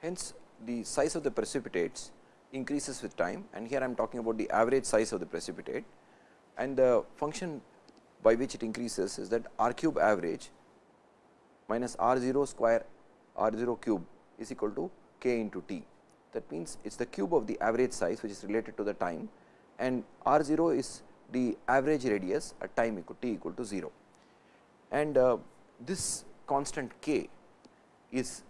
Hence, the size of the precipitates increases with time and here I am talking about the average size of the precipitate and the function by which it increases is that r cube average minus r 0 square r 0 cube is equal to k into t. That means, it is the cube of the average size which is related to the time and r 0 is the average radius at time equal t equal to 0. And uh, this constant k is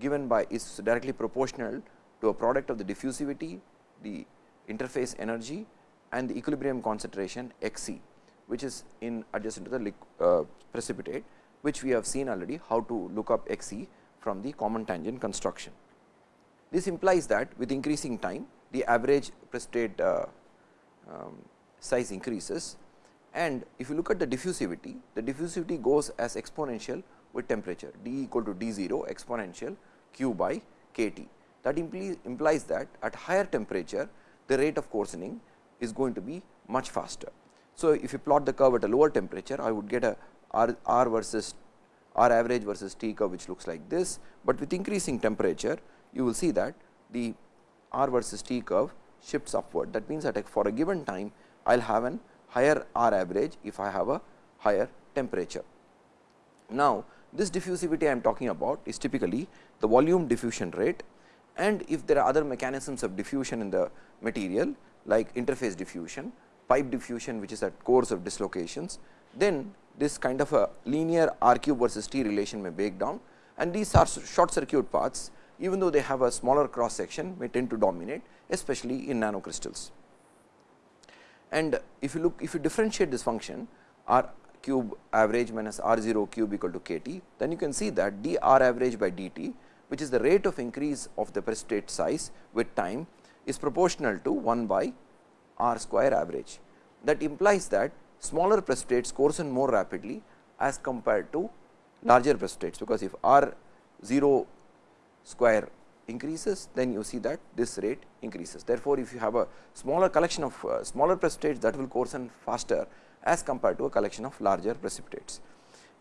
given by is directly proportional to a product of the diffusivity, the interface energy and the equilibrium concentration x c, which is in adjacent to the uh, precipitate, which we have seen already how to look up x c from the common tangent construction. This implies that with increasing time, the average precipitate uh, um, size increases and if you look at the diffusivity, the diffusivity goes as exponential with temperature d equal to d 0 exponential q by k t. That implies that at higher temperature the rate of coarsening is going to be much faster. So, if you plot the curve at a lower temperature I would get a r, r versus r average versus t curve which looks like this, but with increasing temperature you will see that the r versus t curve shifts upward. That means, that for a given time I will have an higher r average if I have a higher temperature. Now, this diffusivity I am talking about is typically the volume diffusion rate and if there are other mechanisms of diffusion in the material like interface diffusion, pipe diffusion which is at cores of dislocations, then this kind of a linear r cube versus t relation may break down and these are short circuit paths even though they have a smaller cross section may tend to dominate especially in nanocrystals. And if you look if you differentiate this function r cube average minus r 0 cube equal to k t, then you can see that d r average by d t which is the rate of increase of the precipitate size with time is proportional to 1 by r square average. That implies that smaller precipitates coarsen more rapidly as compared to larger precipitates, because if r 0 square increases, then you see that this rate increases. Therefore, if you have a smaller collection of uh, smaller precipitates that will coarsen faster as compared to a collection of larger precipitates.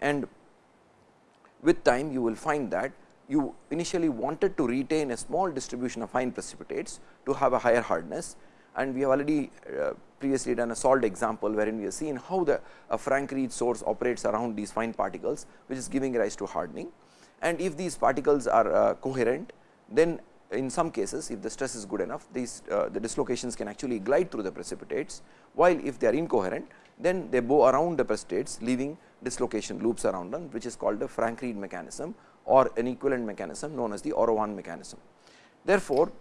And with time you will find that you initially wanted to retain a small distribution of fine precipitates to have a higher hardness and we have already uh, previously done a solved example wherein we have seen how the a Frank Read source operates around these fine particles which is giving rise to hardening. And if these particles are uh, coherent then in some cases if the stress is good enough these uh, the dislocations can actually glide through the precipitates while if they are incoherent then they bow around the precipitates leaving dislocation loops around them which is called the Frank Read mechanism or an equivalent mechanism known as the Orowan mechanism. Therefore,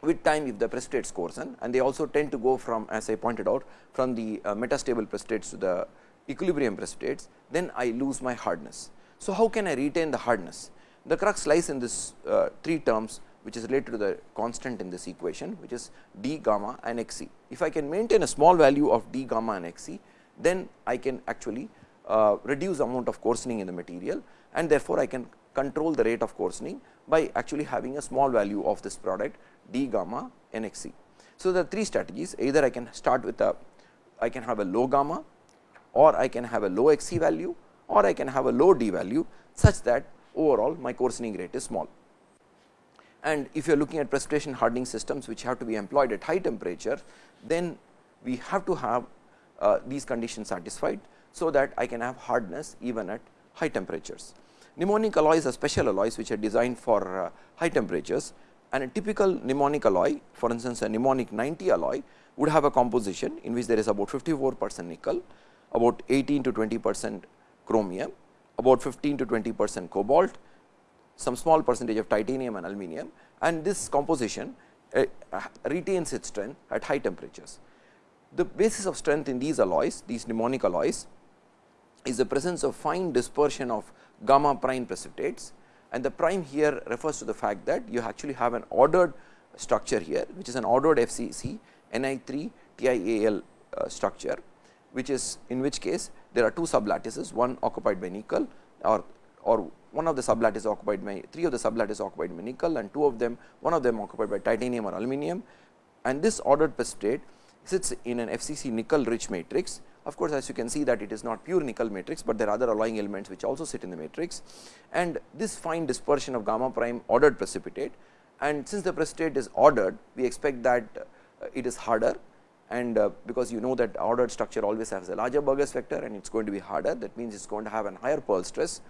with time if the precipitates coarsen and they also tend to go from as I pointed out from the uh, metastable precipitates to the equilibrium precipitates, then I lose my hardness. So, how can I retain the hardness? The crux lies in this uh, three terms which is related to the constant in this equation which is d gamma and x c. If I can maintain a small value of d gamma and x c, then I can actually uh, reduce the amount of coarsening in the material and therefore, I can control the rate of coarsening by actually having a small value of this product d gamma n x c. So, the three strategies either I can start with a I can have a low gamma or I can have a low x c value or I can have a low d value such that overall my coarsening rate is small. And if you are looking at precipitation hardening systems which have to be employed at high temperature, then we have to have uh, these conditions satisfied. So, that I can have hardness even at high temperatures. Nimonic alloys are special alloys which are designed for uh, high temperatures and a typical Nimonic alloy for instance, a Nimonic 90 alloy would have a composition in which there is about 54 percent nickel, about 18 to 20 percent chromium, about 15 to 20 percent cobalt, some small percentage of titanium and aluminum and this composition uh, retains its strength at high temperatures. The basis of strength in these alloys, these Nimonic alloys is the presence of fine dispersion of gamma prime precipitates and the prime here refers to the fact that you actually have an ordered structure here which is an ordered FCC Ni3 TiAl uh, structure which is in which case there are two sublattices one occupied by nickel or or one of the sublattices occupied by three of the sublattices occupied by nickel and two of them one of them occupied by titanium or aluminum and this ordered precipitate sits in an FCC nickel rich matrix. Of course, as you can see that it is not pure nickel matrix, but there are other alloying elements which also sit in the matrix. And this fine dispersion of gamma prime ordered precipitate. And since the precipitate is ordered we expect that uh, it is harder. And uh, because you know that ordered structure always has a larger Burgers vector and it is going to be harder. That means it is going to have an higher Peierls stress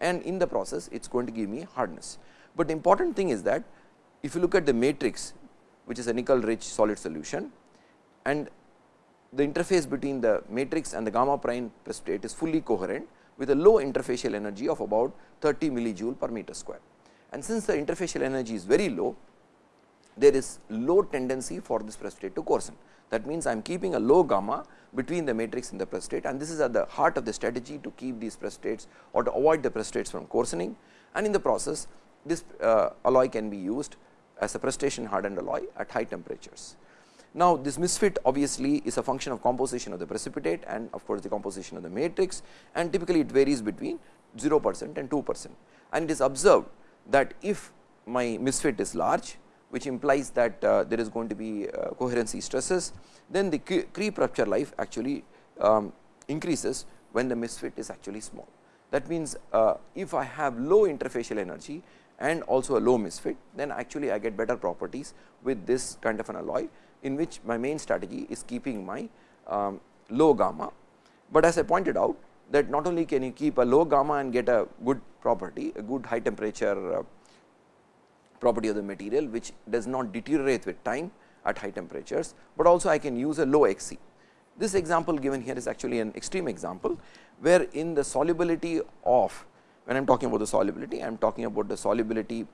and in the process it is going to give me hardness. But the important thing is that if you look at the matrix which is a nickel rich solid solution and the interface between the matrix and the gamma prime precipitate is fully coherent with a low interfacial energy of about 30 millijoule per meter square. And since the interfacial energy is very low, there is low tendency for this precipitate to coarsen. That means, I am keeping a low gamma between the matrix and the precipitate and this is at the heart of the strategy to keep these precipitates or to avoid the precipitates from coarsening and in the process this uh, alloy can be used as a precipitation hardened alloy at high temperatures. Now, this misfit obviously is a function of composition of the precipitate and of course, the composition of the matrix and typically it varies between 0 percent and 2 percent and it is observed that if my misfit is large which implies that uh, there is going to be uh, coherency stresses, then the creep rupture life actually um, increases when the misfit is actually small. That means, uh, if I have low interfacial energy and also a low misfit, then actually I get better properties with this kind of an alloy in which my main strategy is keeping my um, low gamma. But as I pointed out that not only can you keep a low gamma and get a good property, a good high temperature property of the material which does not deteriorate with time at high temperatures, but also I can use a low Xc. This example given here is actually an extreme example, where in the solubility of when I am talking about the solubility, I am talking about the solubility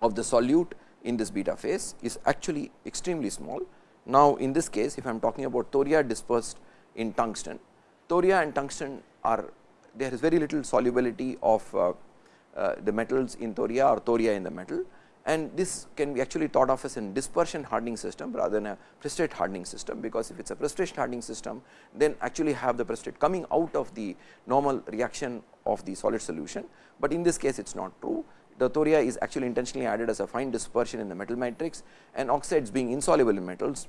of the solute in this beta phase is actually extremely small. Now, in this case if I am talking about thoria dispersed in tungsten, thoria and tungsten are there is very little solubility of uh, Uh, the metals in thoria or thoria in the metal. And this can be actually thought of as a dispersion hardening system rather than a precipitate hardening system, because if it is a precipitation hardening system then actually have the precipitate coming out of the normal reaction of the solid solution, but in this case it is not true. The thoria is actually intentionally added as a fine dispersion in the metal matrix and oxides being insoluble in metals.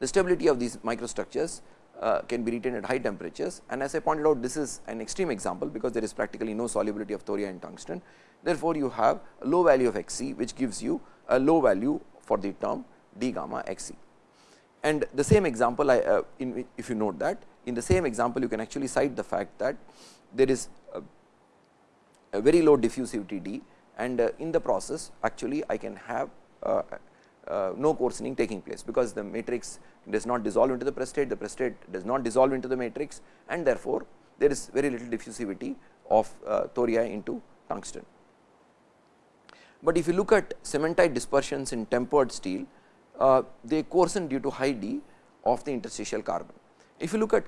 The stability of these microstructures uh, can be retained at high temperatures and as I pointed out this is an extreme example because there is practically no solubility of thoria in tungsten. Therefore, you have a low value of Xc which gives you a low value for the term d gamma Xc. And the same example I, uh, in if you note that in the same example you can actually cite the fact that there is a a very low diffusivity D and uh, in the process actually I can have uh, uh, no coarsening taking place, because the matrix does not dissolve into the precipitate, the precipitate does not dissolve into the matrix and therefore, there is very little diffusivity of thoria into tungsten. But if you look at cementite dispersions in tempered steel, uh, they coarsen due to high D of the interstitial carbon. If you look at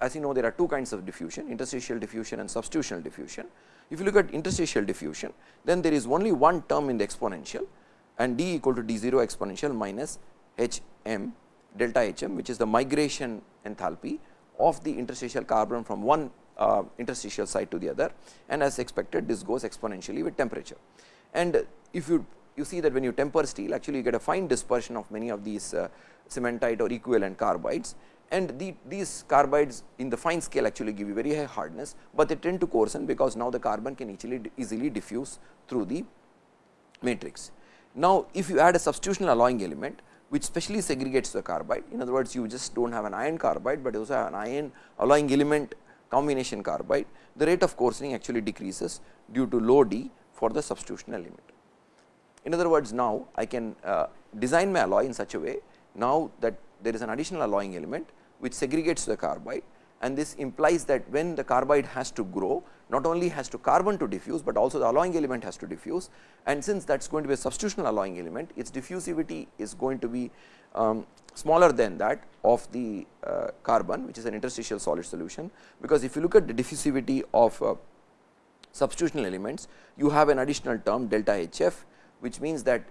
as you know there are two kinds of diffusion interstitial diffusion and substitutional diffusion. If you look at interstitial diffusion, then there is only one term in the exponential and d equal to d 0 exponential minus h m delta h m which is the migration enthalpy of the interstitial carbon from one uh, interstitial site to the other and as expected this goes exponentially with temperature. And if you you see that when you temper steel actually you get a fine dispersion of many of these uh, cementite or equivalent carbides and the, these carbides in the fine scale actually give you very high hardness, but they tend to coarsen because now the carbon can easily easily diffuse through the matrix. Now, if you add a substitutional alloying element which specially segregates the carbide, in other words you just do not have an iron carbide, but you also have an iron alloying element combination carbide, the rate of coarsening actually decreases due to low D for the substitutional element. In other words, now I can uh, design my alloy in such a way now that there is an additional alloying element which segregates the carbide and this implies that when the carbide has to grow not only has to carbon to diffuse, but also the alloying element has to diffuse. And since that is going to be a substitutional alloying element its diffusivity is going to be um, smaller than that of the uh, carbon which is an interstitial solid solution, because if you look at the diffusivity of uh, substitutional elements you have an additional term delta Hf which means that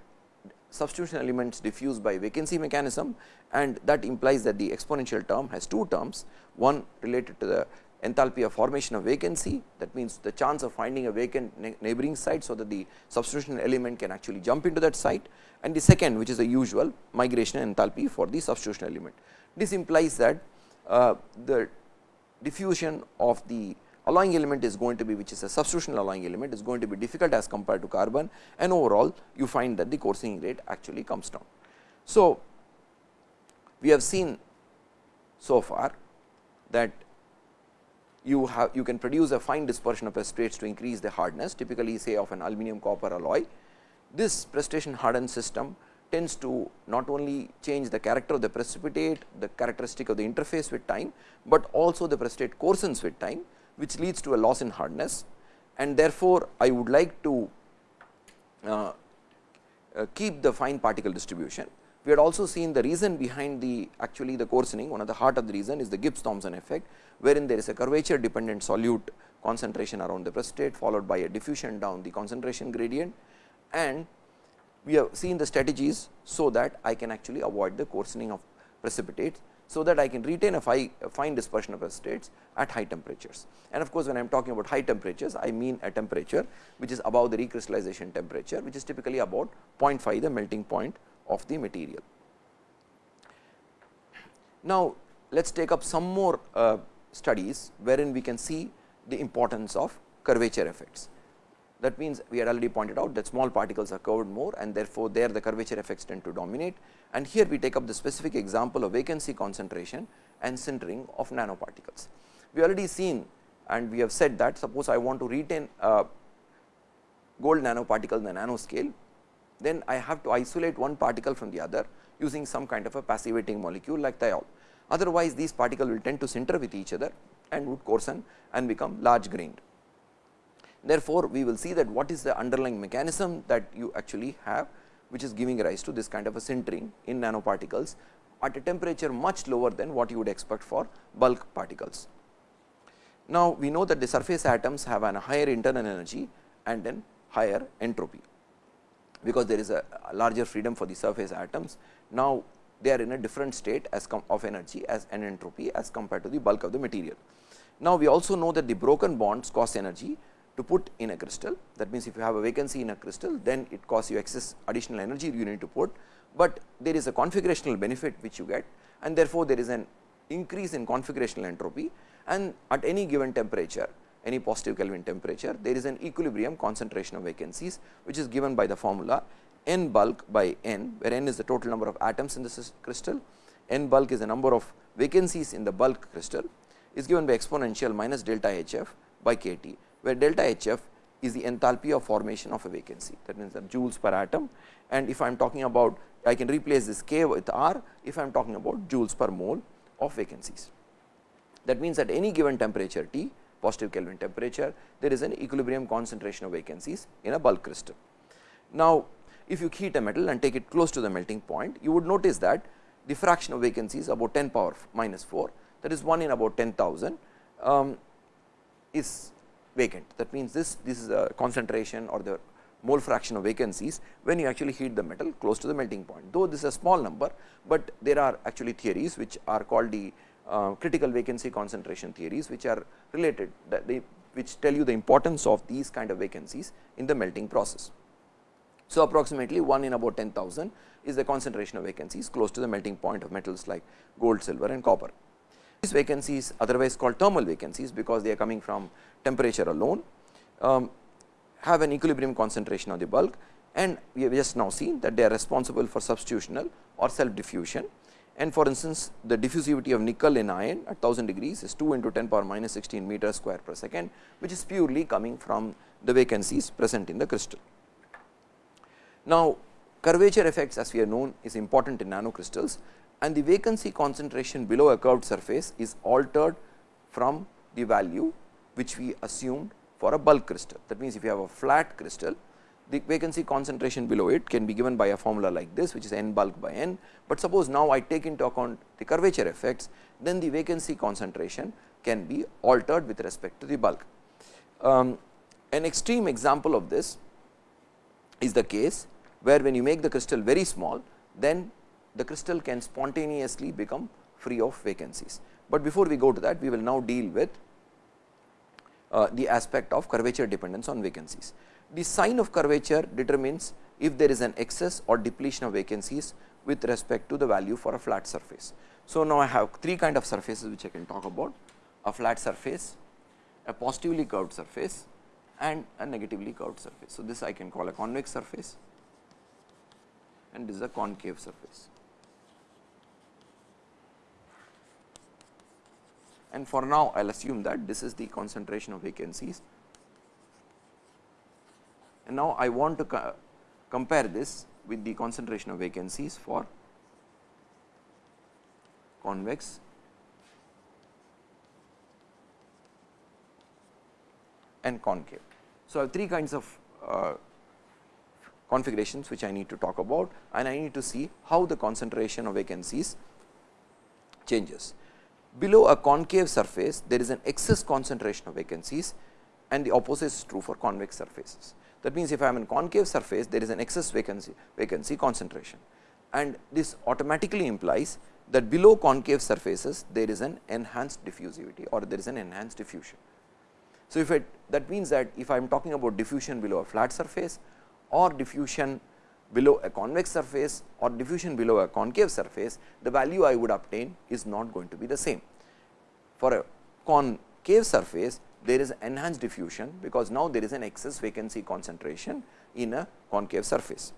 substitution elements diffuse by vacancy mechanism. And that implies that the exponential term has two terms, one related to the enthalpy of formation of vacancy that means the chance of finding a vacant neighboring site. So, that the substitution element can actually jump into that site and the second which is the usual migration enthalpy for the substitution element. This implies that uh, the diffusion of the alloying element is going to be which is a substitutional alloying element is going to be difficult as compared to carbon and overall you find that the coarsening rate actually comes down. So, we have seen so far that you have you can produce a fine dispersion of precipitates to increase the hardness typically say of an aluminum copper alloy. This precipitation hardened system tends to not only change the character of the precipitate, the characteristic of the interface with time, but also the precipitate coarsens with time which leads to a loss in hardness and therefore, I would like to uh, uh, keep the fine particle distribution. We had also seen the reason behind the actually the coarsening one of the heart of the reason is the Gibbs Thomson effect, wherein there is a curvature dependent solute concentration around the precipitate followed by a diffusion down the concentration gradient and we have seen the strategies so that I can actually avoid the coarsening of precipitates so that I can retain a, fine dispersion of precipitates at high temperatures. And of course, when I am talking about high temperatures, I mean a temperature which is above the recrystallization temperature, which is typically about 0.5 the melting point of the material. Now, let us take up some more uh, studies, wherein we can see the importance of curvature effects. That means, we had already pointed out that small particles are curved more and therefore, there the curvature effects tend to dominate and here we take up the specific example of vacancy concentration and sintering of nanoparticles. We already seen and we have said that suppose I want to retain a gold nanoparticle in the nanoscale, then I have to isolate one particle from the other using some kind of a passivating molecule like thiol. Otherwise, these particles will tend to sinter with each other and would coarsen and become large grained. Therefore, we will see that what is the underlying mechanism that you actually have which is giving rise to this kind of a sintering in nanoparticles at a temperature much lower than what you would expect for bulk particles. Now, we know that the surface atoms have an higher internal energy and then higher entropy, because there is a larger freedom for the surface atoms. Now, they are in a different state as of energy as an entropy as compared to the bulk of the material. Now, we also know that the broken bonds cost energy to put in a crystal. That means, if you have a vacancy in a crystal, then it costs you excess additional energy you need to put, but there is a configurational benefit which you get and therefore, there is an increase in configurational entropy and at any given temperature any positive Kelvin temperature there is an equilibrium concentration of vacancies which is given by the formula n bulk by n where n is the total number of atoms in the crystal, n bulk is the number of vacancies in the bulk crystal is given by exponential minus delta H f by k t where delta H f is the enthalpy of formation of a vacancy. That means the joules per atom. And if I am talking about I can replace this k with r if I am talking about joules per mole of vacancies. That means at any given temperature T positive Kelvin temperature there is an equilibrium concentration of vacancies in a bulk crystal. Now, if you heat a metal and take it close to the melting point you would notice that the fraction of vacancies about 10 power minus 4 that is 1 in about 10,000 um, is vacant. That means, this, this is a concentration or the mole fraction of vacancies when you actually heat the metal close to the melting point. Though this is a small number, but there are actually theories which are called the critical vacancy concentration theories which are related that they which tell you the importance of these kind of vacancies in the melting process. So, approximately 1 in about 10,000 is the concentration of vacancies close to the melting point of metals like gold, silver and copper. These vacancies otherwise called thermal vacancies, because they are coming from temperature alone, um, have an equilibrium concentration of the bulk and we have just now seen that they are responsible for substitutional or self diffusion. And for instance, the diffusivity of nickel in iron at 1000 degrees is 2 into 10 power minus 16 meter square per second, which is purely coming from the vacancies present in the crystal. Now, curvature effects as we have known is important in nanocrystals and the vacancy concentration below a curved surface is altered from the value which we assumed for a bulk crystal. That means, if you have a flat crystal, the vacancy concentration below it can be given by a formula like this which is n bulk by n, but suppose now I take into account the curvature effects, then the vacancy concentration can be altered with respect to the bulk. Um, an extreme example of this is the case where when you make the crystal very small, then the crystal can spontaneously become free of vacancies. But before we go to that, we will now deal with uh, the aspect of curvature dependence on vacancies. The sign of curvature determines if there is an excess or depletion of vacancies with respect to the value for a flat surface. So, now I have three kind of surfaces which I can talk about a flat surface, a positively curved surface and a negatively curved surface. So, this I can call a convex surface and this is a concave surface. And for now I will assume that this is the concentration of vacancies and now I want to co compare this with the concentration of vacancies for convex and concave. So, I have three kinds of uh, configurations which I need to talk about and I need to see how the concentration of vacancies changes. Below a concave surface there is an excess concentration of vacancies and the opposite is true for convex surfaces. That means, if I am in concave surface there is an excess vacancy vacancy concentration and this automatically implies that below concave surfaces there is an enhanced diffusivity or there is an enhanced diffusion. So, if it that means that if I am talking about diffusion below a flat surface or diffusion below a convex surface or diffusion below a concave surface, the value I would obtain is not going to be the same. For a concave surface, there is enhanced diffusion, because now there is an excess vacancy concentration in a concave surface.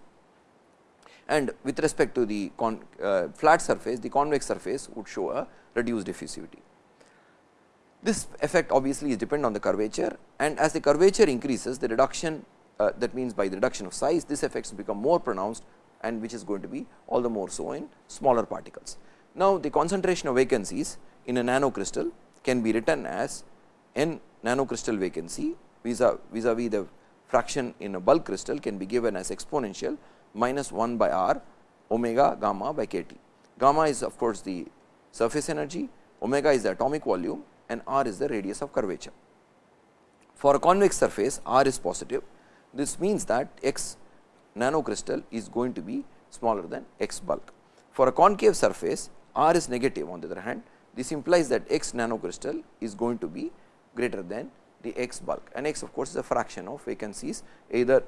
And with respect to the con, uh, flat surface, the convex surface would show a reduced diffusivity. This effect obviously is dependent on the curvature and as the curvature increases the reduction uh, that means by the reduction of size this effects become more pronounced and which is going to be all the more so in smaller particles. Now, the concentration of vacancies in a nanocrystal can be written as n nanocrystal vacancy vis a vis a vis the fraction in a bulk crystal can be given as exponential minus 1 by r omega gamma by k t. Gamma is of course, the surface energy, omega is the atomic volume and r is the radius of curvature. For a convex surface r is positive, this means that x nanocrystal is going to be smaller than x bulk. For a concave surface r is negative on the other hand, this implies that x nanocrystal is going to be greater than the x bulk and x of course, is a fraction of vacancies either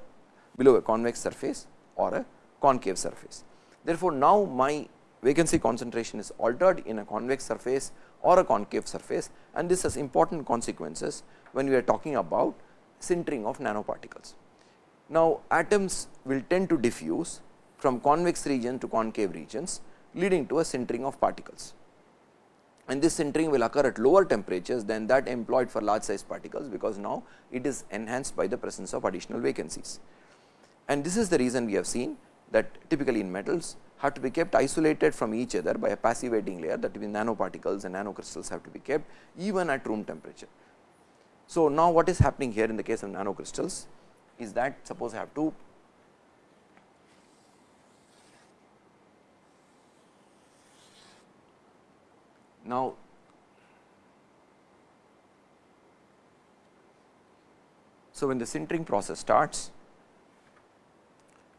below a convex surface or a concave surface. Therefore, now my vacancy concentration is altered in a convex surface or a concave surface and this has important consequences when we are talking about sintering of nanoparticles. Now, atoms will tend to diffuse from convex region to concave regions leading to a sintering of particles and this sintering will occur at lower temperatures than that employed for large size particles, because now it is enhanced by the presence of additional vacancies. And this is the reason we have seen that typically in metals have to be kept isolated from each other by a passivating layer that means nanoparticles and nanocrystals have to be kept even at room temperature. So, now what is happening here in the case of nanocrystals is that suppose I have to now so when the sintering process starts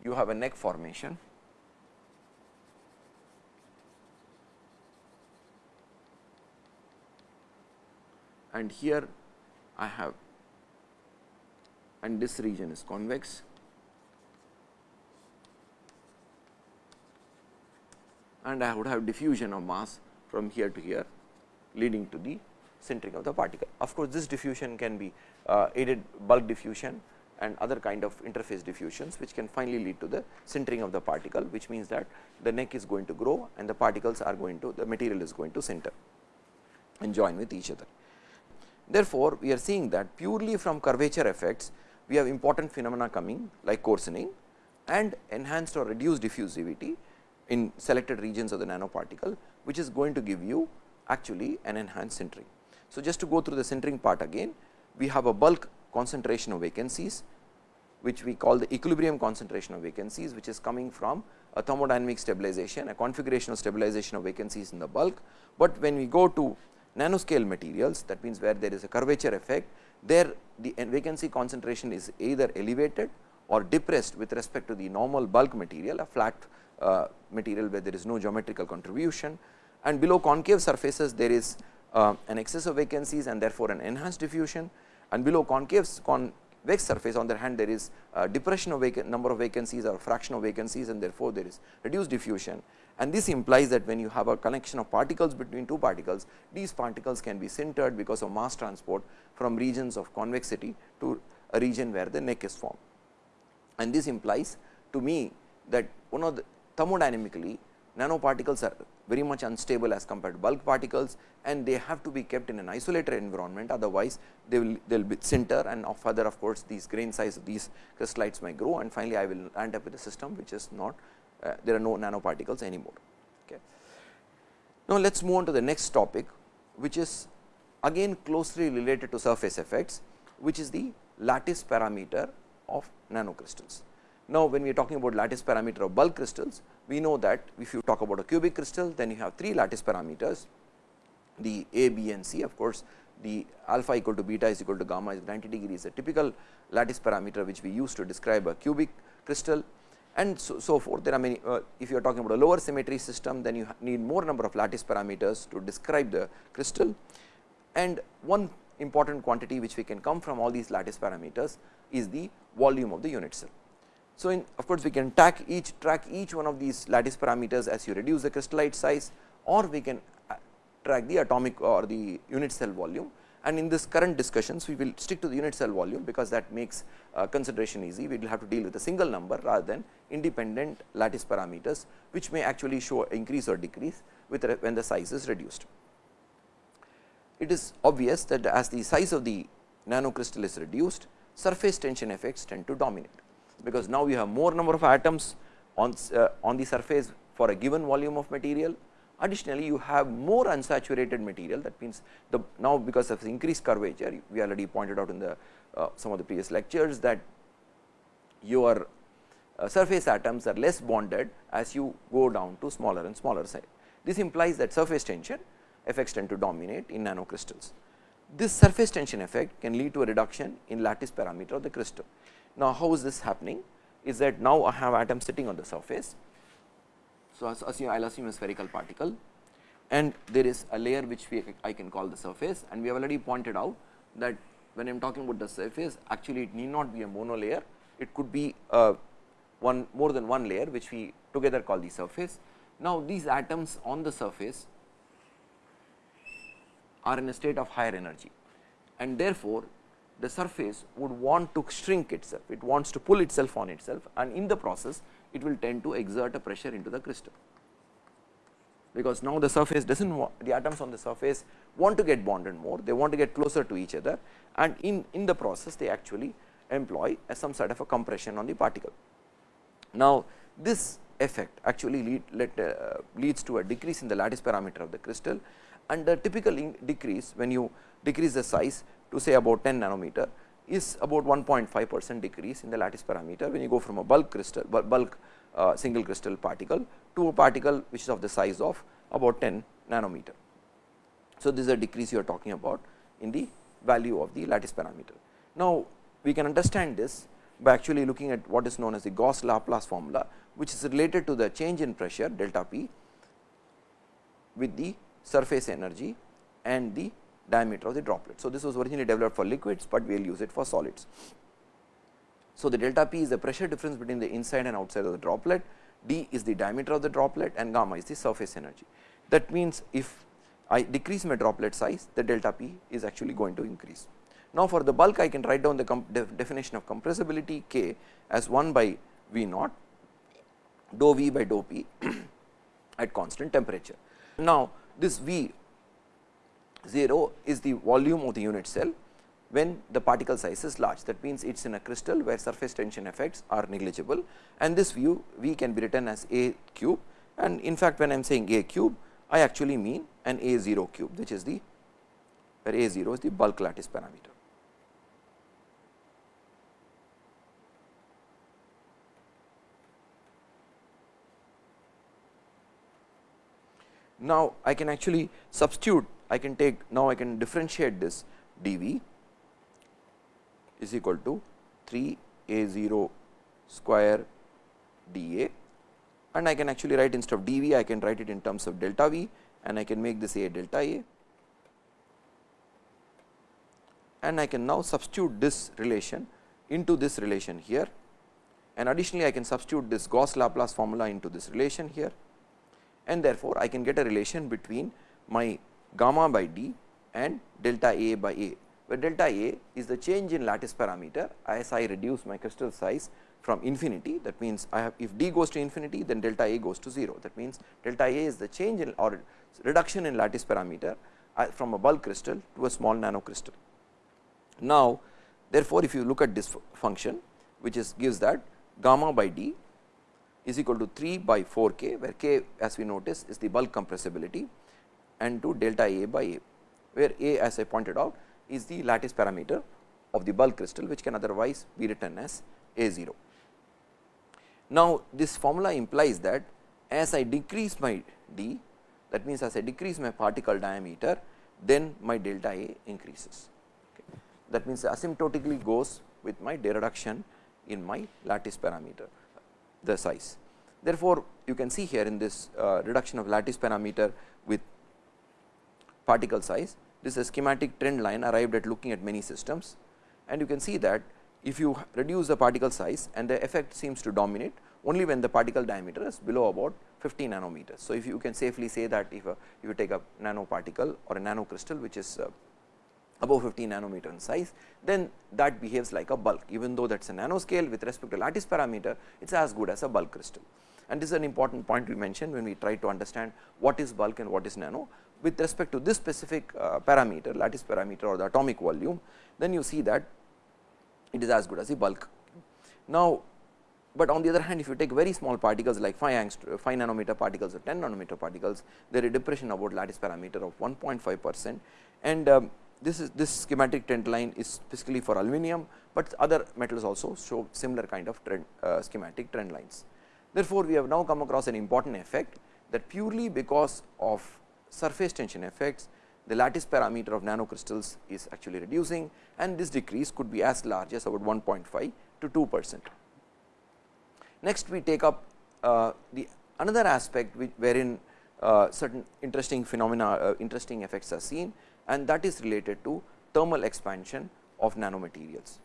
you have a neck formation. And here I have and this region is convex. And I would have diffusion of mass from here to here leading to the sintering of the particle. Of course, this diffusion can be uh, aided bulk diffusion and other kind of interface diffusions which can finally lead to the sintering of the particle which means that the neck is going to grow and the particles are going to the material is going to sinter and join with each other. Therefore, we are seeing that purely from curvature effects we have important phenomena coming like coarsening and enhanced or reduced diffusivity in selected regions of the nanoparticle which is going to give you actually an enhanced sintering. So, just to go through the sintering part again we have a bulk concentration of vacancies which we call the equilibrium concentration of vacancies which is coming from a thermodynamic stabilization a configurational stabilization of vacancies in the bulk, but when we go to nanoscale materials that means where there is a curvature effect there the vacancy concentration is either elevated or depressed with respect to the normal bulk material a flat uh, material where there is no geometrical contribution and below concave surfaces there is uh, an excess of vacancies and therefore, an enhanced diffusion and below concave convex surface on the hand there is depression of number of vacancies or fraction of vacancies and therefore, there is reduced diffusion and this implies that when you have a connection of particles between two particles, these particles can be sintered because of mass transport from regions of convexity to a region where the neck is formed. And this implies to me that one of the thermodynamically nanoparticles are very much unstable as compared to bulk particles and they have to be kept in an isolated environment otherwise they will they will be sinter and of further of course, these grain size of these crystallites may grow and finally, I will end up with a system which is not uh, there are no nanoparticles anymore. Okay. Now, let us move on to the next topic which is again closely related to surface effects which is the lattice parameter of nanocrystals. Now, when we are talking about lattice parameter of bulk crystals, we know that if you talk about a cubic crystal, then you have three lattice parameters, the A, B and C. Of course, the alpha equal to beta is equal to gamma is 90 degree is a typical lattice parameter which we use to describe a cubic crystal and so, so forth. There are many, uh, if you are talking about a lower symmetry system, then you need more number of lattice parameters to describe the crystal. And one important quantity which we can come from all these lattice parameters is the volume of the unit cell. So, in of course, we can track each track each one of these lattice parameters as you reduce the crystallite size or we can uh, track the atomic or the unit cell volume and in this current discussions we will stick to the unit cell volume because that makes uh, consideration easy. We will have to deal with a single number rather than independent lattice parameters which may actually show increase or decrease with when the size is reduced. It is obvious that as the size of the nanocrystal is reduced surface tension effects tend to dominate because now you have more number of atoms on, uh, on the surface for a given volume of material. Additionally, you have more unsaturated material that means the now because of increased curvature we already pointed out in the uh, some of the previous lectures that your uh, surface atoms are less bonded as you go down to smaller and smaller size. This implies that surface tension effects tend to dominate in nanocrystals. This surface tension effect can lead to a reduction in lattice parameter of the crystal. Now, how is this happening? Is that now I have atoms sitting on the surface. So, I will assume a spherical particle. And there is a layer which we I can call the surface. And we have already pointed out that when I am talking about the surface actually it need not be a mono layer, it could be a one more than one layer which we together call the surface. Now, these atoms on the surface are in a state of higher energy. And therefore, the surface would want to shrink itself, it wants to pull itself on itself and in the process it will tend to exert a pressure into the crystal. Because now the surface does not want the atoms on the surface want to get bonded more, they want to get closer to each other and in, in the process they actually employ some sort of a compression on the particle. Now, this effect actually lead, let, uh, leads to a decrease in the lattice parameter of the crystal and the typical decrease when you decrease the size to say about 10 nanometer is about 1.5 percent decrease in the lattice parameter when you go from a bulk crystal bulk uh, single crystal particle to a particle which is of the size of about 10 nanometer. So, this is a decrease you are talking about in the value of the lattice parameter. Now, we can understand this by actually looking at what is known as the Gauss Laplace formula, which is related to the change in pressure delta p with the surface energy and the diameter of the droplet. So, this was originally developed for liquids, but we will use it for solids. So, the delta p is the pressure difference between the inside and outside of the droplet, d is the diameter of the droplet and gamma is the surface energy. That means, if I decrease my droplet size, the delta p is actually going to increase. Now, for the bulk I can write down the def definition of compressibility k as 1 by V naught dou V by dou P at constant temperature. Now, this V 0 is the volume of the unit cell when the particle size is large. That means, it is in a crystal where surface tension effects are negligible and this view V can be written as A cube and in fact, when I am saying A cube I actually mean an A 0 cube which is the where A 0 is the bulk lattice parameter. Now, I can actually substitute I can take now I can differentiate this dV is equal to 3 a 0 square dA. And I can actually write instead of dV I can write it in terms of delta V and I can make this a delta A. And I can now substitute this relation into this relation here. And additionally I can substitute this Gauss Laplace formula into this relation here. And therefore, I can get a relation between my gamma by d and delta A by A, where delta A is the change in lattice parameter. As I reduce my crystal size from infinity that means, I have if d goes to infinity then delta A goes to 0 that means, delta A is the change in or reduction in lattice parameter uh, from a bulk crystal to a small nano crystal. Now, therefore, if you look at this function which is gives that gamma by d is equal to 3 by 4 k where k as we notice is the bulk compressibility and to delta A by A where A as I pointed out is the lattice parameter of the bulk crystal which can otherwise be written as A 0. Now, this formula implies that as I decrease my d that means, as I decrease my particle diameter then my delta A increases. Okay. That means, asymptotically goes with my reduction in my lattice parameter the size. Therefore, you can see here in this uh, reduction of lattice parameter with particle size, this is a schematic trend line arrived at looking at many systems and you can see that if you reduce the particle size and the effect seems to dominate only when the particle diameter is below about 50 nanometers. So, if you can safely say that if, a, if you take a nanoparticle or a nano crystal which is uh, above 50 nanometer in size, then that behaves like a bulk even though that is a nanoscale with respect to lattice parameter it is as good as a bulk crystal. And this is an important point we mentioned when we try to understand what is bulk and what is nano with respect to this specific uh, parameter lattice parameter or the atomic volume then you see that it is as good as the bulk. Now, but on the other hand if you take very small particles like 5 angst 5 nanometer particles or 10 nanometer particles there is a depression about lattice parameter of 1.5 percent and um, this is this schematic trend line is specifically for aluminum, but other metals also show similar kind of trend, uh, schematic trend lines. Therefore, we have now come across an important effect that purely because of surface tension effects the lattice parameter of nanocrystals is actually reducing and this decrease could be as large as about 1.5 to 2 percent. Next we take up uh, the another aspect wherein uh, certain interesting phenomena uh, interesting effects are seen and that is related to thermal expansion of nanomaterials.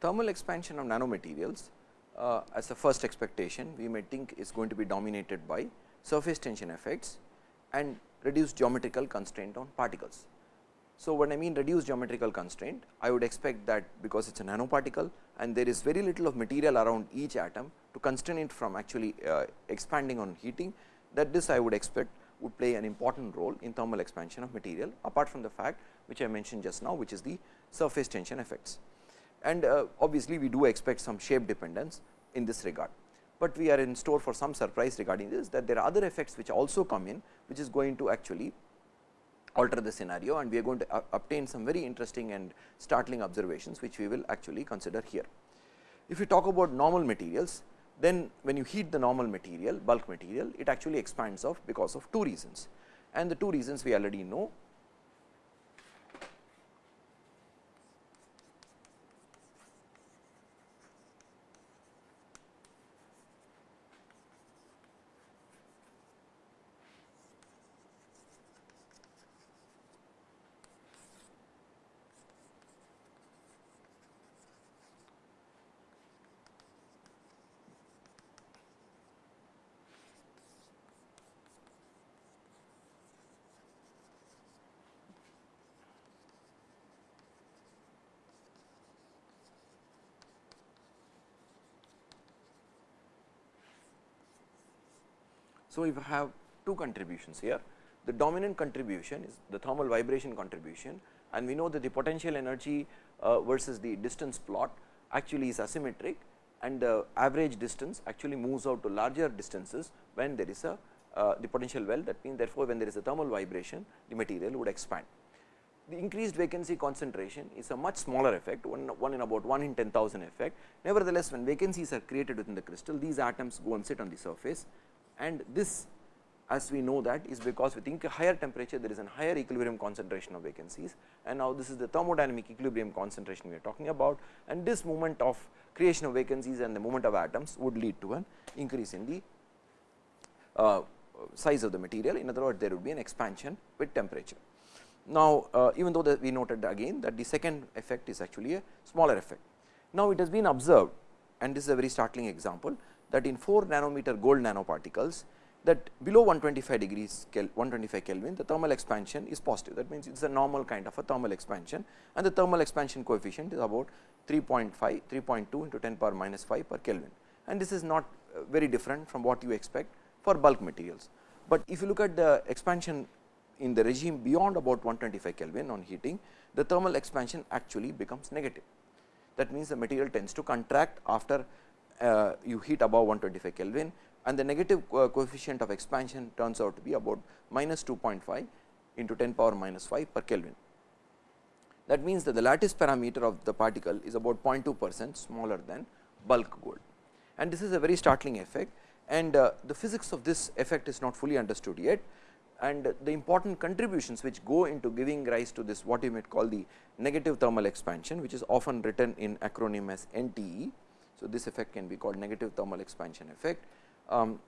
Thermal expansion of nanomaterials uh, as a first expectation we may think is going to be dominated by surface tension effects and reduce geometrical constraint on particles. So, when I mean reduce geometrical constraint, I would expect that because it is a nanoparticle and there is very little of material around each atom to constrain it from actually uh, expanding on heating that this I would expect would play an important role in thermal expansion of material apart from the fact which I mentioned just now which is the surface tension effects. And uh, obviously, we do expect some shape dependence in this regard, but we are in store for some surprise regarding this that there are other effects which also come in which is going to actually alter the scenario and we are going to uh, obtain some very interesting and startling observations which we will actually consider here. If we talk about normal materials, then when you heat the normal material bulk material it actually expands off because of two reasons and the two reasons we already know So, if I have two contributions here, the dominant contribution is the thermal vibration contribution and we know that the potential energy uh, versus the distance plot actually is asymmetric and the average distance actually moves out to larger distances when there is a uh, the potential well that means therefore, when there is a thermal vibration the material would expand. The increased vacancy concentration is a much smaller effect one, one in about 1 in 10,000 effect. Nevertheless, when vacancies are created within the crystal these atoms go and sit on the surface and this as we know that is because we with higher temperature there is a higher equilibrium concentration of vacancies. And now this is the thermodynamic equilibrium concentration we are talking about. And this movement of creation of vacancies and the movement of atoms would lead to an increase in the uh, size of the material. In other words there would be an expansion with temperature. Now, uh, even though we noted again that the second effect is actually a smaller effect. Now, it has been observed and this is a very startling example that in 4 nanometer gold nanoparticles that below 125 degrees 125 Kelvin the thermal expansion is positive that means it is a normal kind of a thermal expansion and the thermal expansion coefficient is about 3.5 3.2 into 10 power minus 5 per Kelvin and this is not uh, very different from what you expect for bulk materials. But if you look at the expansion in the regime beyond about 125 Kelvin on heating the thermal expansion actually becomes negative. That means, the material tends to contract after uh, you heat above 125 Kelvin and the negative co coefficient of expansion turns out to be about minus 2.5 into 10 power minus 5 per Kelvin. That means, that the lattice parameter of the particle is about 0.2 percent smaller than bulk gold and this is a very startling effect and uh, the physics of this effect is not fully understood yet and the important contributions which go into giving rise to this what you might call the negative thermal expansion which is often written in acronym as NTE. So, this effect can be called negative thermal expansion effect um,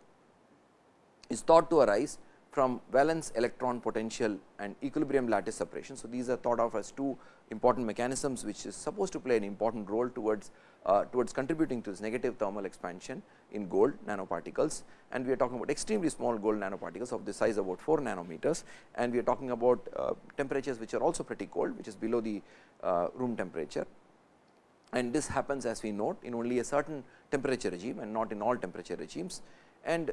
is thought to arise from valence electron potential and equilibrium lattice separation. So, these are thought of as two important mechanisms which is supposed to play an important role towards uh, towards contributing to this negative thermal expansion in gold nanoparticles. And we are talking about extremely small gold nanoparticles of the size about 4 nanometers. And we are talking about uh, temperatures which are also pretty cold which is below the uh, room temperature and this happens as we note in only a certain temperature regime and not in all temperature regimes and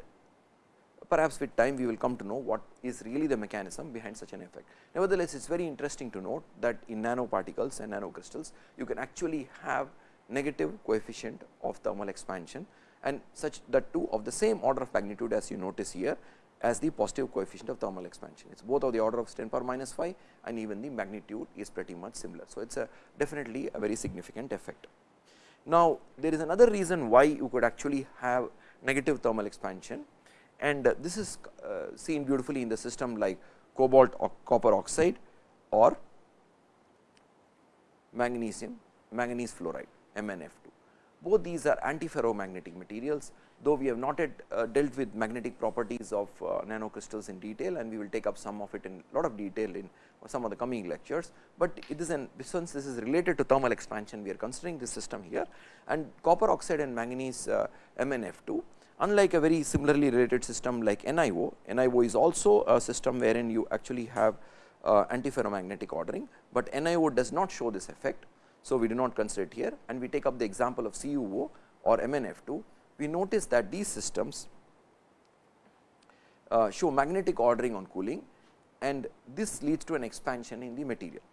perhaps with time we will come to know what is really the mechanism behind such an effect. Nevertheless, it is very interesting to note that in nanoparticles and nanocrystals you can actually have negative coefficient of thermal expansion and such that two of the same order of magnitude as you notice here as the positive coefficient of thermal expansion. It is both of the order of 10 power minus 5 and even the magnitude is pretty much similar. So, it is a definitely a very significant effect. Now, there is another reason why you could actually have negative thermal expansion and this is uh, seen beautifully in the system like cobalt or copper oxide or magnesium manganese fluoride. MnF2. Both these are antiferromagnetic materials, though we have not yet uh, dealt with magnetic properties of uh, nanocrystals in detail and we will take up some of it in lot of detail in some of the coming lectures, but it is an since this is related to thermal expansion we are considering this system here. And copper oxide and manganese uh, MnF2 unlike a very similarly related system like NiO, NiO is also a system wherein you actually have uh, antiferromagnetic ordering, but NiO does not show this effect so, we do not consider it here and we take up the example of CuO or MnF2. We notice that these systems uh, show magnetic ordering on cooling and this leads to an expansion in the material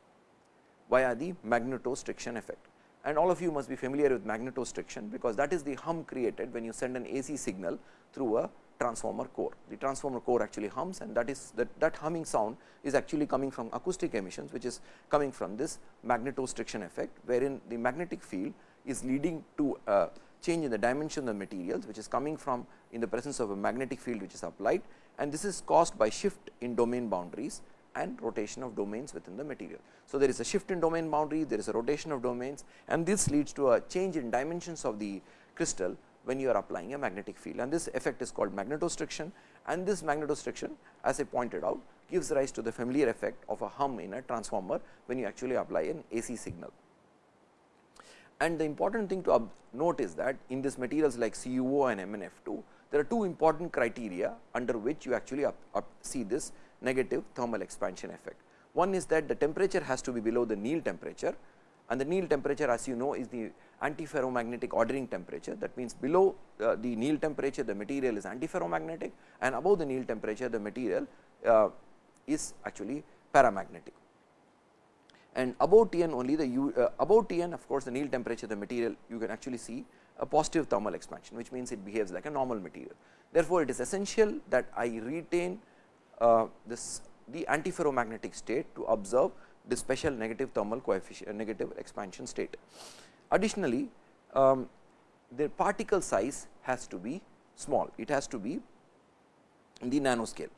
via the magnetostriction effect. And all of you must be familiar with magnetostriction, because that is the hum created when you send an AC signal through a transformer core. The transformer core actually hums and that is that, that humming sound is actually coming from acoustic emissions, which is coming from this magnetostriction effect, wherein the magnetic field is leading to a change in the dimension of the materials, which is coming from in the presence of a magnetic field which is applied and this is caused by shift in domain boundaries and rotation of domains within the material. So, there is a shift in domain boundary, there is a rotation of domains and this leads to a change in dimensions of the crystal when you are applying a magnetic field and this effect is called magnetostriction and this magnetostriction as I pointed out gives rise to the familiar effect of a hum in a transformer when you actually apply an AC signal. And the important thing to note is that in these materials like CuO and MnF2, there are two important criteria under which you actually up, up see this negative thermal expansion effect. One is that the temperature has to be below the Néel temperature and the Néel temperature as you know is the antiferromagnetic ordering temperature that means below uh, the Néel temperature the material is antiferromagnetic and above the Néel temperature the material uh, is actually paramagnetic. And above Tn only the U, uh, above Tn of course, the Néel temperature the material you can actually see a positive thermal expansion which means it behaves like a normal material. Therefore, it is essential that I retain uh, this the antiferromagnetic state to observe the special negative thermal coefficient negative expansion state. Additionally, um, the particle size has to be small, it has to be in the nanoscale.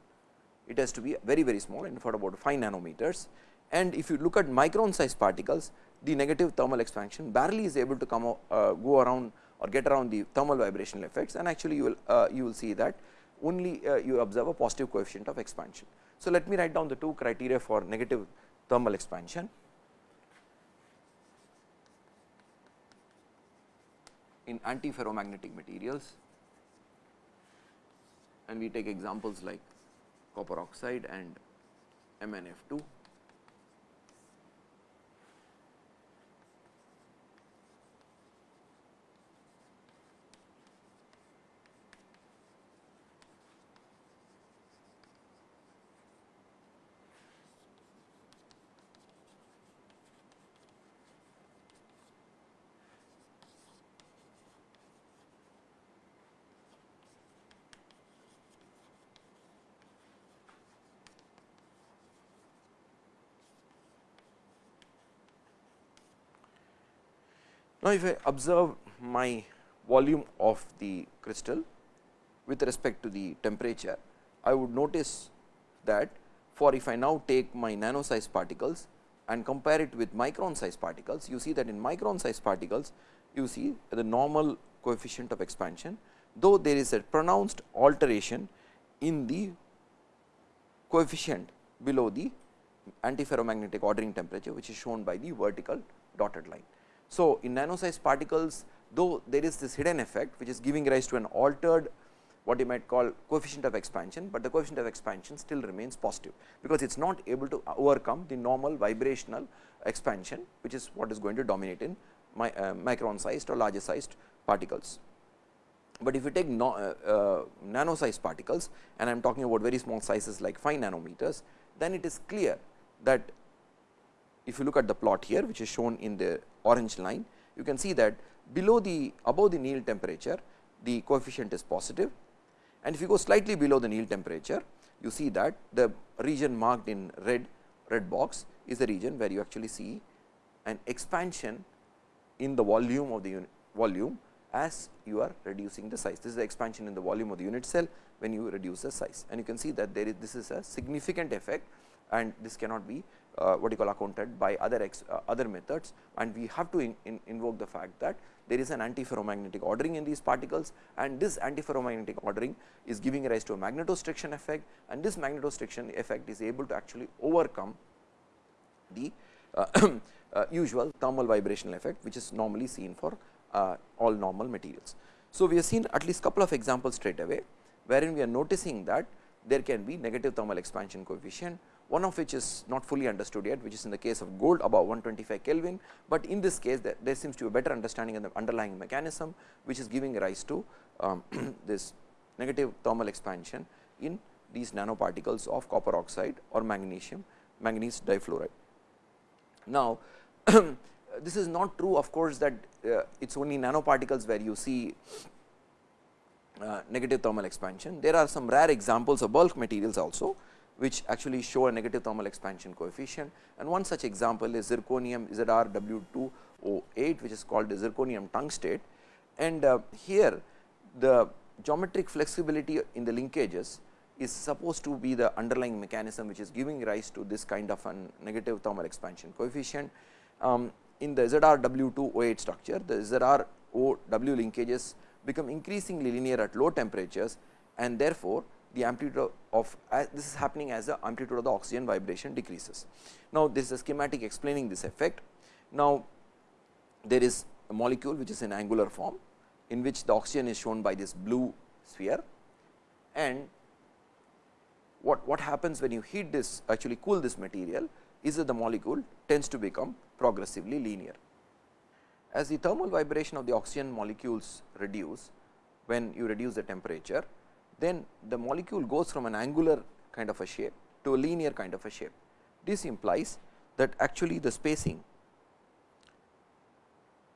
It has to be very very small and for about 5 nanometers and if you look at micron size particles the negative thermal expansion barely is able to come uh, go around or get around the thermal vibrational effects and actually you will uh, you will see that only uh, you observe a positive coefficient of expansion. So, let me write down the two criteria for negative thermal expansion. in antiferromagnetic materials and we take examples like copper oxide and MnF2 Now, if I observe my volume of the crystal with respect to the temperature, I would notice that for if I now take my nano size particles and compare it with micron size particles, you see that in micron size particles, you see the normal coefficient of expansion, though there is a pronounced alteration in the coefficient below the antiferromagnetic ordering temperature, which is shown by the vertical dotted line. So, in nano size particles though there is this hidden effect which is giving rise to an altered what you might call coefficient of expansion, but the coefficient of expansion still remains positive, because it is not able to overcome the normal vibrational expansion which is what is going to dominate in my, uh, micron sized or larger sized particles. But if you take no, uh, uh, nano sized particles and I am talking about very small sizes like 5 nanometers, then it is clear that if you look at the plot here which is shown in the orange line, you can see that below the above the Néel temperature the coefficient is positive and if you go slightly below the Néel temperature you see that the region marked in red red box is the region where you actually see an expansion in the volume of the unit volume as you are reducing the size. This is the expansion in the volume of the unit cell when you reduce the size and you can see that there is this is a significant effect and this cannot be uh, what you call accounted by other ex, uh, other methods. And we have to in, in invoke the fact that there is an antiferromagnetic ordering in these particles. And this antiferromagnetic ordering is giving rise to a magnetostriction effect. And this magnetostriction effect is able to actually overcome the uh, uh usual thermal vibrational effect which is normally seen for uh, all normal materials. So, we have seen at least couple of examples straight away wherein we are noticing that there can be negative thermal expansion coefficient one of which is not fully understood yet which is in the case of gold above 125 Kelvin, but in this case there, there seems to be a better understanding of the underlying mechanism which is giving rise to um, this negative thermal expansion in these nanoparticles of copper oxide or magnesium manganese difluoride. Now, this is not true of course, that uh, it is only nanoparticles where you see uh, negative thermal expansion. There are some rare examples of bulk materials also which actually show a negative thermal expansion coefficient and one such example is zirconium ZrW2O8 which is called the zirconium tungstate and uh, here the geometric flexibility in the linkages is supposed to be the underlying mechanism which is giving rise to this kind of a negative thermal expansion coefficient. Um, in the ZrW2O8 structure the ZrOW linkages become increasingly linear at low temperatures and therefore, the amplitude of uh, this is happening as the amplitude of the oxygen vibration decreases. Now, this is a schematic explaining this effect. Now, there is a molecule which is in angular form in which the oxygen is shown by this blue sphere and what, what happens when you heat this actually cool this material is that the molecule tends to become progressively linear. As the thermal vibration of the oxygen molecules reduce when you reduce the temperature, then the molecule goes from an angular kind of a shape to a linear kind of a shape. This implies that actually the spacing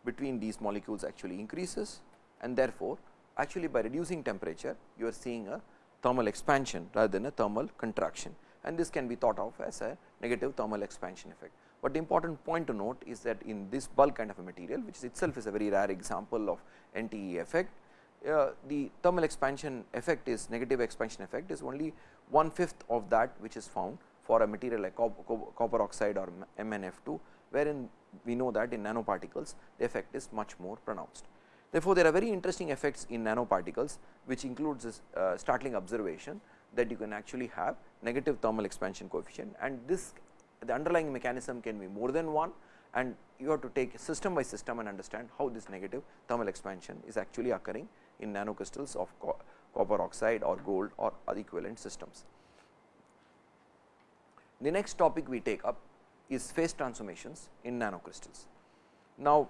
between these molecules actually increases and therefore, actually by reducing temperature you are seeing a thermal expansion rather than a thermal contraction and this can be thought of as a negative thermal expansion effect. But the important point to note is that in this bulk kind of a material which itself is a very rare example of NTE effect uh, the thermal expansion effect is negative expansion effect is only one fifth of that which is found for a material like copper oxide or MnF2, wherein we know that in nanoparticles the effect is much more pronounced. Therefore, there are very interesting effects in nanoparticles which includes this uh, startling observation that you can actually have negative thermal expansion coefficient and this the underlying mechanism can be more than one and you have to take system by system and understand how this negative thermal expansion is actually occurring in nanocrystals of co copper oxide or gold or equivalent systems. The next topic we take up is phase transformations in nanocrystals. Now,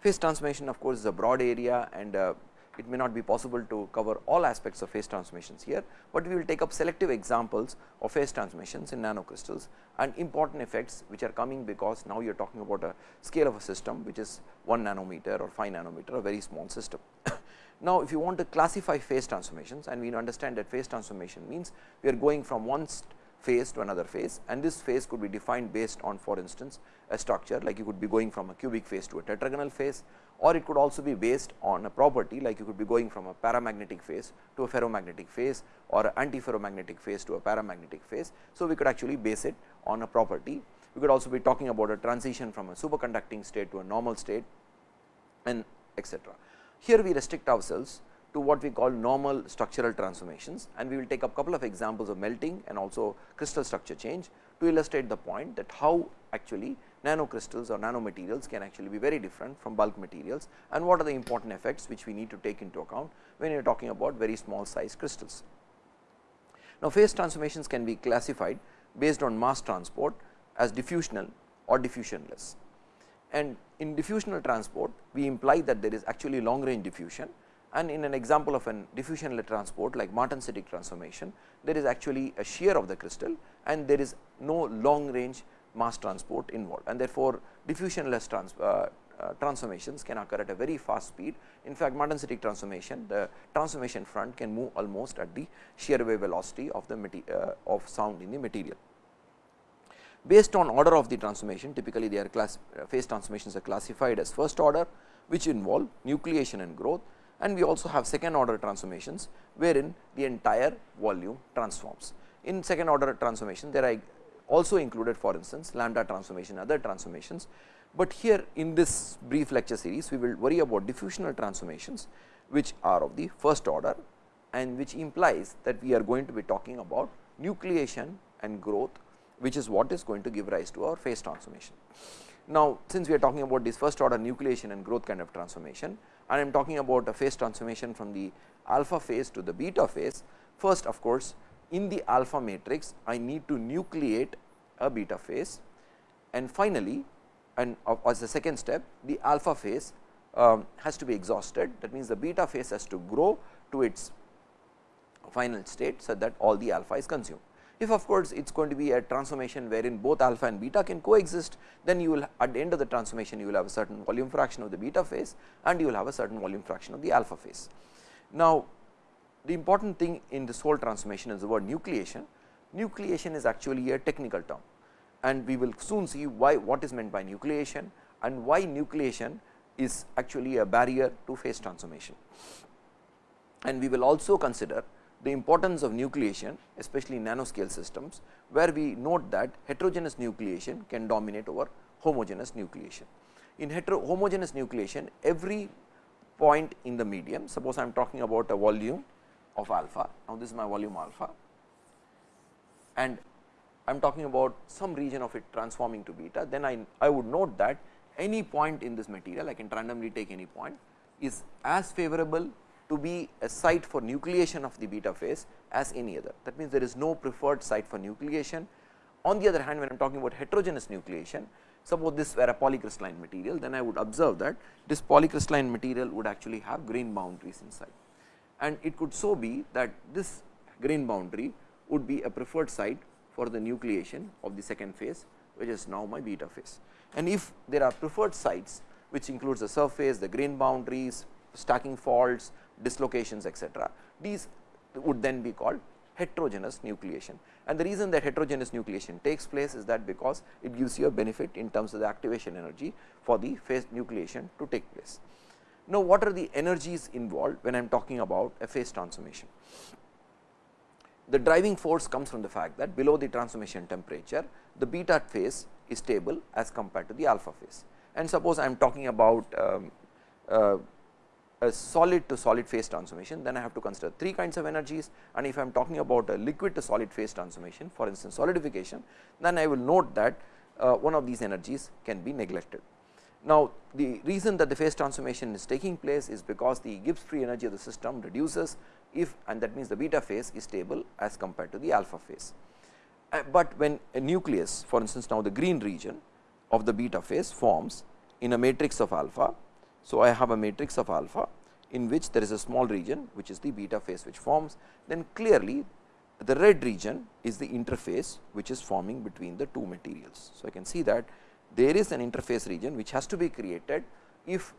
phase transformation of course, is a broad area and uh, it may not be possible to cover all aspects of phase transformations here, but we will take up selective examples of phase transformations in nanocrystals and important effects which are coming because now you are talking about a scale of a system which is 1 nanometer or 5 nanometer a very small system. Now, if you want to classify phase transformations and we understand that phase transformation means we are going from one phase to another phase and this phase could be defined based on for instance, a structure like you could be going from a cubic phase to a tetragonal phase or it could also be based on a property like you could be going from a paramagnetic phase to a ferromagnetic phase or an antiferromagnetic phase to a paramagnetic phase. So, we could actually base it on a property. We could also be talking about a transition from a superconducting state to a normal state and etcetera. Here we restrict ourselves to what we call normal structural transformations and we will take a couple of examples of melting and also crystal structure change to illustrate the point that how actually nanocrystals or nanomaterials can actually be very different from bulk materials and what are the important effects which we need to take into account when you are talking about very small size crystals. Now, phase transformations can be classified based on mass transport as diffusional or diffusionless and in diffusional transport we imply that there is actually long range diffusion and in an example of an diffusional transport like martensitic transformation there is actually a shear of the crystal and there is no long range mass transport involved and therefore, diffusionless trans, uh, uh, transformations can occur at a very fast speed. In fact, martensitic transformation the transformation front can move almost at the shear wave velocity of the uh, of sound in the material. Based on order of the transformation typically they are class uh, phase transformations are classified as first order which involve nucleation and growth and we also have second order transformations wherein the entire volume transforms. In second order transformation there are also included for instance lambda transformation other transformations, but here in this brief lecture series we will worry about diffusional transformations which are of the first order and which implies that we are going to be talking about nucleation and growth which is what is going to give rise to our phase transformation. Now, since we are talking about this first order nucleation and growth kind of transformation and I am talking about a phase transformation from the alpha phase to the beta phase, first of course, in the alpha matrix I need to nucleate a beta phase and finally, and as the second step the alpha phase um, has to be exhausted that means, the beta phase has to grow to its final state, so that all the alpha is consumed. If of course, it is going to be a transformation wherein both alpha and beta can coexist, then you will at the end of the transformation you will have a certain volume fraction of the beta phase and you will have a certain volume fraction of the alpha phase. Now, the important thing in this whole transformation is the word nucleation. Nucleation is actually a technical term and we will soon see why what is meant by nucleation and why nucleation is actually a barrier to phase transformation. And we will also consider the importance of nucleation especially nanoscale systems, where we note that heterogeneous nucleation can dominate over homogeneous nucleation. In hetero homogeneous nucleation every point in the medium suppose I am talking about a volume of alpha. Now, this is my volume alpha and I am talking about some region of it transforming to beta, then I, I would note that any point in this material, I can randomly take any point, is as favorable to be a site for nucleation of the beta phase as any other. That means, there is no preferred site for nucleation. On the other hand, when I am talking about heterogeneous nucleation, suppose this were a polycrystalline material, then I would observe that this polycrystalline material would actually have grain boundaries inside. And it could so be that this grain boundary would be a preferred site for the nucleation of the second phase, which is now my beta phase. And if there are preferred sites, which includes the surface, the grain boundaries, stacking faults, dislocations etcetera. These would then be called heterogeneous nucleation. And the reason that heterogeneous nucleation takes place is that because it gives you a benefit in terms of the activation energy for the phase nucleation to take place. Now, what are the energies involved when I am talking about a phase transformation? The driving force comes from the fact that below the transformation temperature, the beta phase is stable as compared to the alpha phase. And suppose I am talking about um, uh, a solid to solid phase transformation, then I have to consider three kinds of energies and if I am talking about a liquid to solid phase transformation for instance solidification, then I will note that uh, one of these energies can be neglected. Now, the reason that the phase transformation is taking place is because the Gibbs free energy of the system reduces if and that means the beta phase is stable as compared to the alpha phase. Uh, but when a nucleus for instance, now the green region of the beta phase forms in a matrix of alpha. So, I have a matrix of alpha in which there is a small region which is the beta phase which forms then clearly the red region is the interface which is forming between the two materials. So, I can see that there is an interface region which has to be created if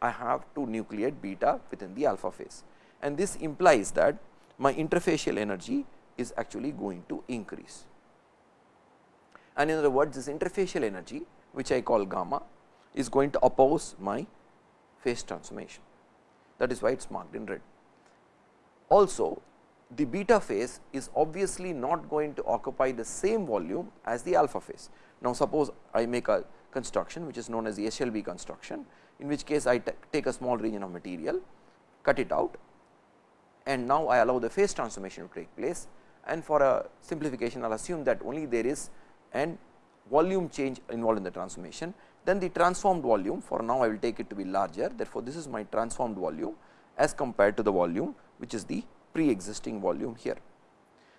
I have to nucleate beta within the alpha phase and this implies that my interfacial energy is actually going to increase. And in other words this interfacial energy which I call gamma is going to oppose my phase transformation that is why it is marked in red. Also the beta phase is obviously not going to occupy the same volume as the alpha phase. Now, suppose I make a construction which is known as the Eshelby construction, in which case I take a small region of material, cut it out and now I allow the phase transformation to take place and for a simplification I will assume that only there is an volume change involved in the transformation. Then the transformed volume for now I will take it to be larger therefore, this is my transformed volume as compared to the volume which is the pre existing volume here.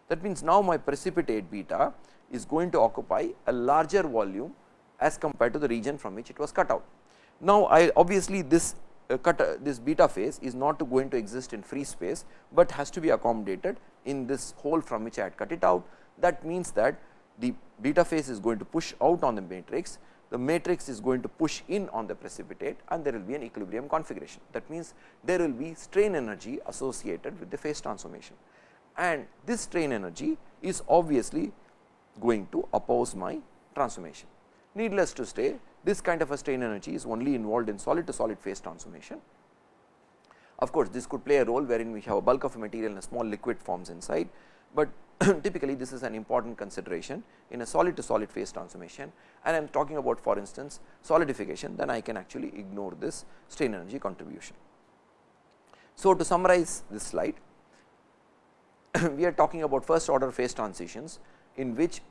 That means, now my precipitate beta is going to occupy a larger volume as compared to the region from which it was cut out. Now, I obviously this uh, cut uh, this beta phase is not going to exist in free space, but has to be accommodated in this hole from which I had cut it out. That means that the beta phase is going to push out on the matrix, the matrix is going to push in on the precipitate and there will be an equilibrium configuration. That means, there will be strain energy associated with the phase transformation and this strain energy is obviously going to oppose my transformation. Needless to say, this kind of a strain energy is only involved in solid to solid phase transformation. Of course, this could play a role wherein we have a bulk of a material and a small liquid forms inside, but typically this is an important consideration in a solid to solid phase transformation and I am talking about for instance solidification then I can actually ignore this strain energy contribution. So, to summarize this slide we are talking about first order phase transitions in which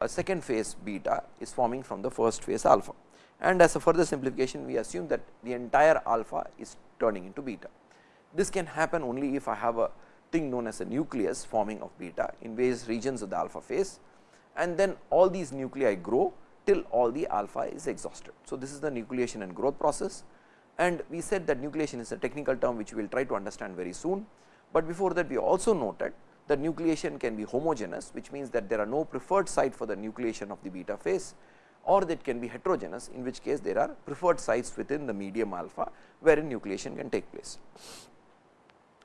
a second phase beta is forming from the first phase alpha and as a further simplification we assume that the entire alpha is turning into beta. This can happen only if I have a thing known as a nucleus forming of beta in various regions of the alpha phase and then all these nuclei grow till all the alpha is exhausted. So, this is the nucleation and growth process and we said that nucleation is a technical term which we will try to understand very soon, but before that we also noted that nucleation can be homogeneous which means that there are no preferred site for the nucleation of the beta phase or that can be heterogeneous in which case there are preferred sites within the medium alpha wherein nucleation can take place.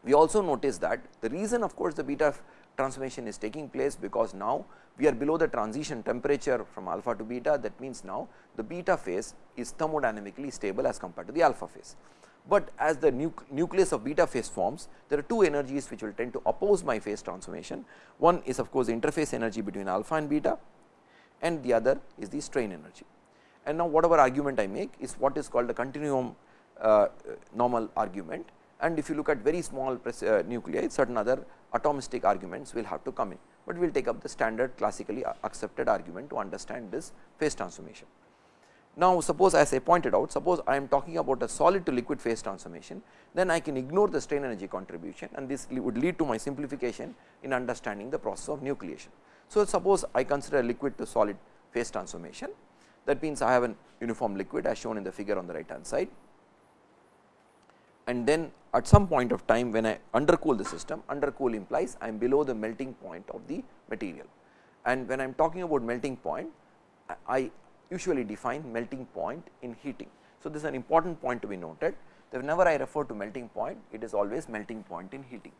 We also notice that the reason of course, the beta transformation is taking place because now we are below the transition temperature from alpha to beta that means now the beta phase is thermodynamically stable as compared to the alpha phase. But as the nucleus of beta phase forms there are two energies which will tend to oppose my phase transformation. One is of course, the interface energy between alpha and beta and the other is the strain energy. And now, whatever argument I make is what is called the continuum uh, normal argument and if you look at very small uh, nuclei certain other atomistic arguments will have to come in, but we will take up the standard classically accepted argument to understand this phase transformation. Now, suppose as I pointed out suppose I am talking about a solid to liquid phase transformation then I can ignore the strain energy contribution and this would lead to my simplification in understanding the process of nucleation. So, suppose I consider a liquid to solid phase transformation that means I have an uniform liquid as shown in the figure on the right hand side and then at some point of time when I undercool the system, undercool implies I am below the melting point of the material. And when I am talking about melting point, I usually define melting point in heating. So, this is an important point to be noted that whenever I refer to melting point, it is always melting point in heating.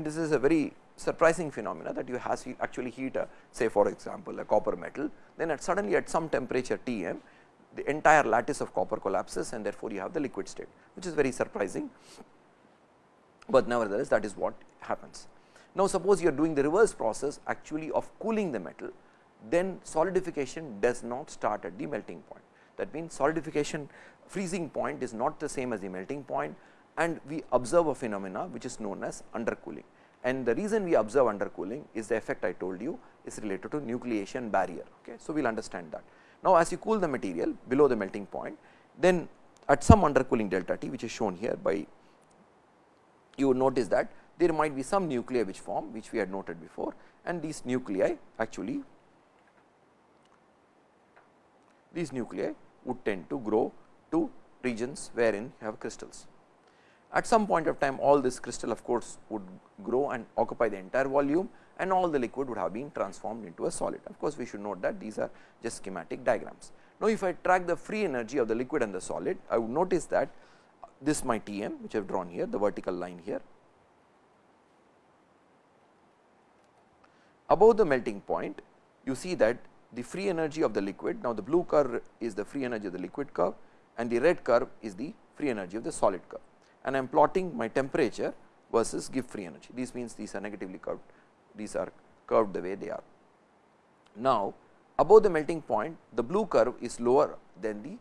And this is a very surprising phenomena that you has actually heat a say for example, a copper metal then at suddenly at some temperature T m the entire lattice of copper collapses and therefore, you have the liquid state which is very surprising, but nevertheless that is what happens. Now, suppose you are doing the reverse process actually of cooling the metal, then solidification does not start at the melting point. That means, solidification freezing point is not the same as the melting point and we observe a phenomena which is known as undercooling. And the reason we observe undercooling is the effect I told you is related to nucleation barrier. Okay. So, we will understand that. Now, as you cool the material below the melting point, then at some undercooling delta T which is shown here by you notice that there might be some nuclei which form which we had noted before and these nuclei actually these nuclei would tend to grow to regions wherein you have crystals. At some point of time all this crystal of course, would grow and occupy the entire volume and all the liquid would have been transformed into a solid. Of course, we should note that these are just schematic diagrams. Now, if I track the free energy of the liquid and the solid, I would notice that this my T m which I have drawn here the vertical line here. Above the melting point you see that the free energy of the liquid now the blue curve is the free energy of the liquid curve and the red curve is the free energy of the solid curve and I am plotting my temperature versus Gibbs free energy. These means these are negatively curved, these are curved the way they are. Now, above the melting point the blue curve is lower than the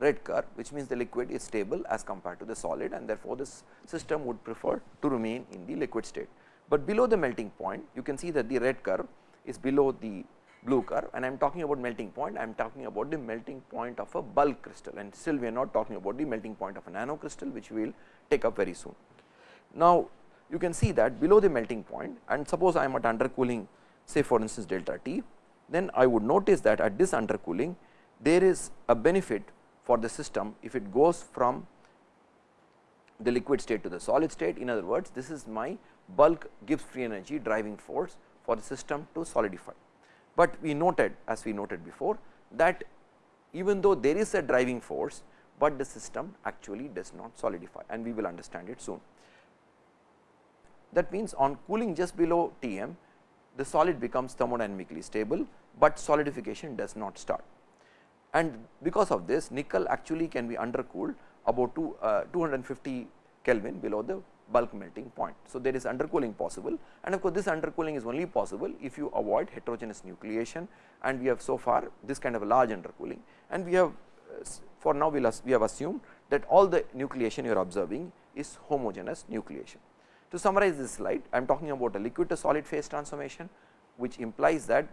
red curve which means the liquid is stable as compared to the solid and therefore, this system would prefer to remain in the liquid state. But below the melting point you can see that the red curve is below the blue curve and I am talking about melting point, I am talking about the melting point of a bulk crystal and still we are not talking about the melting point of a nano crystal which we will take up very soon. Now, you can see that below the melting point and suppose I am at undercooling say for instance delta T, then I would notice that at this undercooling there is a benefit for the system if it goes from the liquid state to the solid state. In other words, this is my bulk Gibbs free energy driving force for the system to solidify but we noted as we noted before that even though there is a driving force, but the system actually does not solidify and we will understand it soon. That means, on cooling just below T m the solid becomes thermodynamically stable, but solidification does not start. And because of this nickel actually can be undercooled about two, uh, 250 Kelvin below the bulk melting point. So, there is undercooling possible and of course, this undercooling is only possible if you avoid heterogeneous nucleation and we have so far this kind of a large undercooling and we have for now we, we have assumed that all the nucleation you are observing is homogeneous nucleation. To summarize this slide, I am talking about a liquid to solid phase transformation, which implies that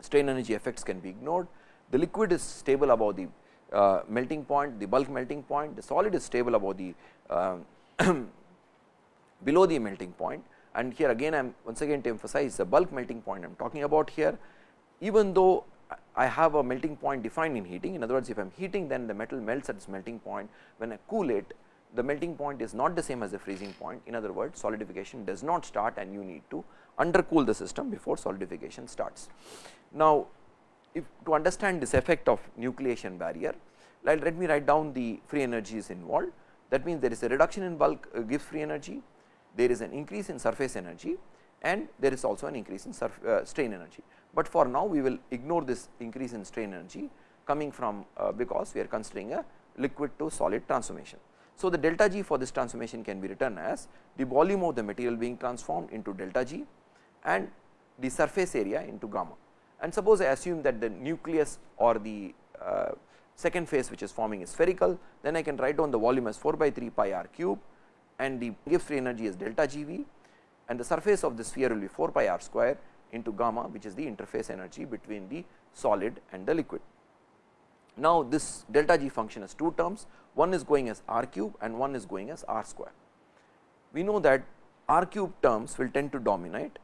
strain energy effects can be ignored. The liquid is stable above the uh, melting point, the bulk melting point, the solid is stable above the uh, below the melting point. And here again I am once again to emphasize the bulk melting point I am talking about here. Even though I have a melting point defined in heating in other words if I am heating then the metal melts at its melting point. When I cool it the melting point is not the same as the freezing point. In other words solidification does not start and you need to undercool the system before solidification starts. Now, if to understand this effect of nucleation barrier let, me write down the free energies involved. That means there is a reduction in bulk uh, Gibbs free energy there is an increase in surface energy and there is also an increase in uh, strain energy. But for now we will ignore this increase in strain energy coming from uh, because we are considering a liquid to solid transformation. So, the delta G for this transformation can be written as the volume of the material being transformed into delta G and the surface area into gamma. And suppose I assume that the nucleus or the uh, second phase which is forming is spherical, then I can write down the volume as 4 by 3 pi r cube and the Gibbs free energy is delta G v and the surface of the sphere will be 4 pi r square into gamma which is the interface energy between the solid and the liquid. Now, this delta G function has two terms one is going as r cube and one is going as r square. We know that r cube terms will tend to dominate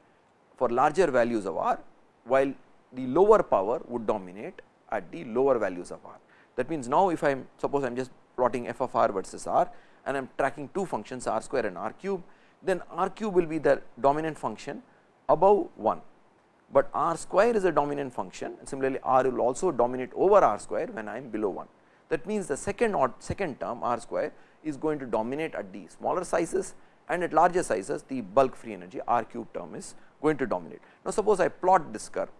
for larger values of r while the lower power would dominate at the lower values of r. That means, now if I am suppose I am just plotting f of r versus r and I am tracking two functions r square and r cube, then r cube will be the dominant function above 1, but r square is a dominant function and similarly r will also dominate over r square when I am below 1. That means, the second or second term r square is going to dominate at the smaller sizes and at larger sizes the bulk free energy r cube term is going to dominate. Now, suppose I plot this curve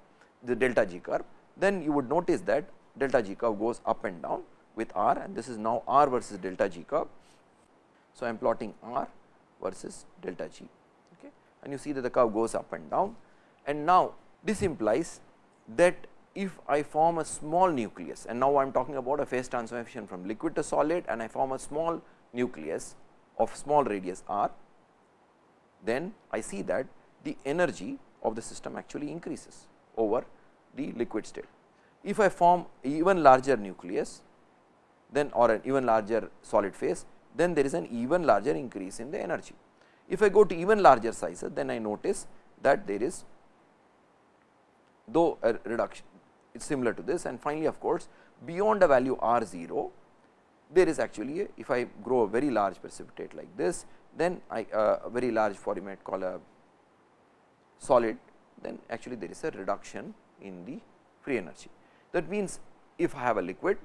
the delta g curve then you would notice that delta g curve goes up and down with r and this is now r versus delta g curve so, I am plotting r versus delta g okay. and you see that the curve goes up and down and now this implies that if I form a small nucleus and now I am talking about a phase transformation from liquid to solid and I form a small nucleus of small radius r, then I see that the energy of the system actually increases over the liquid state. If I form even larger nucleus then or an even larger solid phase, then there is an even larger increase in the energy. If I go to even larger sizes, then I notice that there is though a reduction it is similar to this and finally, of course, beyond a value r 0 there is actually a, if I grow a very large precipitate like this then I uh, a very large for you might call a solid then actually there is a reduction in the free energy. That means, if I have a liquid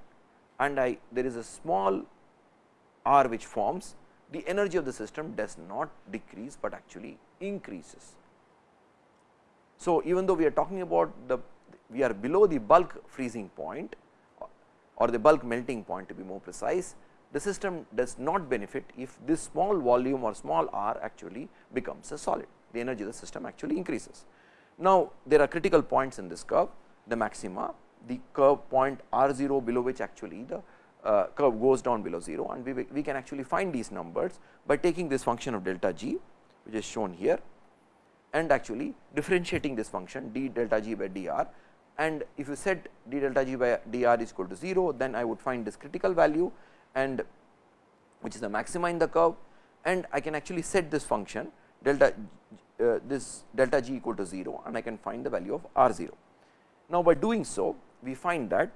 and I there is a small r which forms the energy of the system does not decrease, but actually increases. So, even though we are talking about the we are below the bulk freezing point or the bulk melting point to be more precise, the system does not benefit if this small volume or small r actually becomes a solid, the energy of the system actually increases. Now, there are critical points in this curve, the maxima, the curve point r 0 below which actually the uh, curve goes down below 0 and we, we can actually find these numbers by taking this function of delta g which is shown here and actually differentiating this function d delta g by dr and if you set d delta g by dr is equal to 0 then I would find this critical value and which is the maxima in the curve and I can actually set this function delta uh, this delta g equal to 0 and I can find the value of r 0. Now, by doing so we find that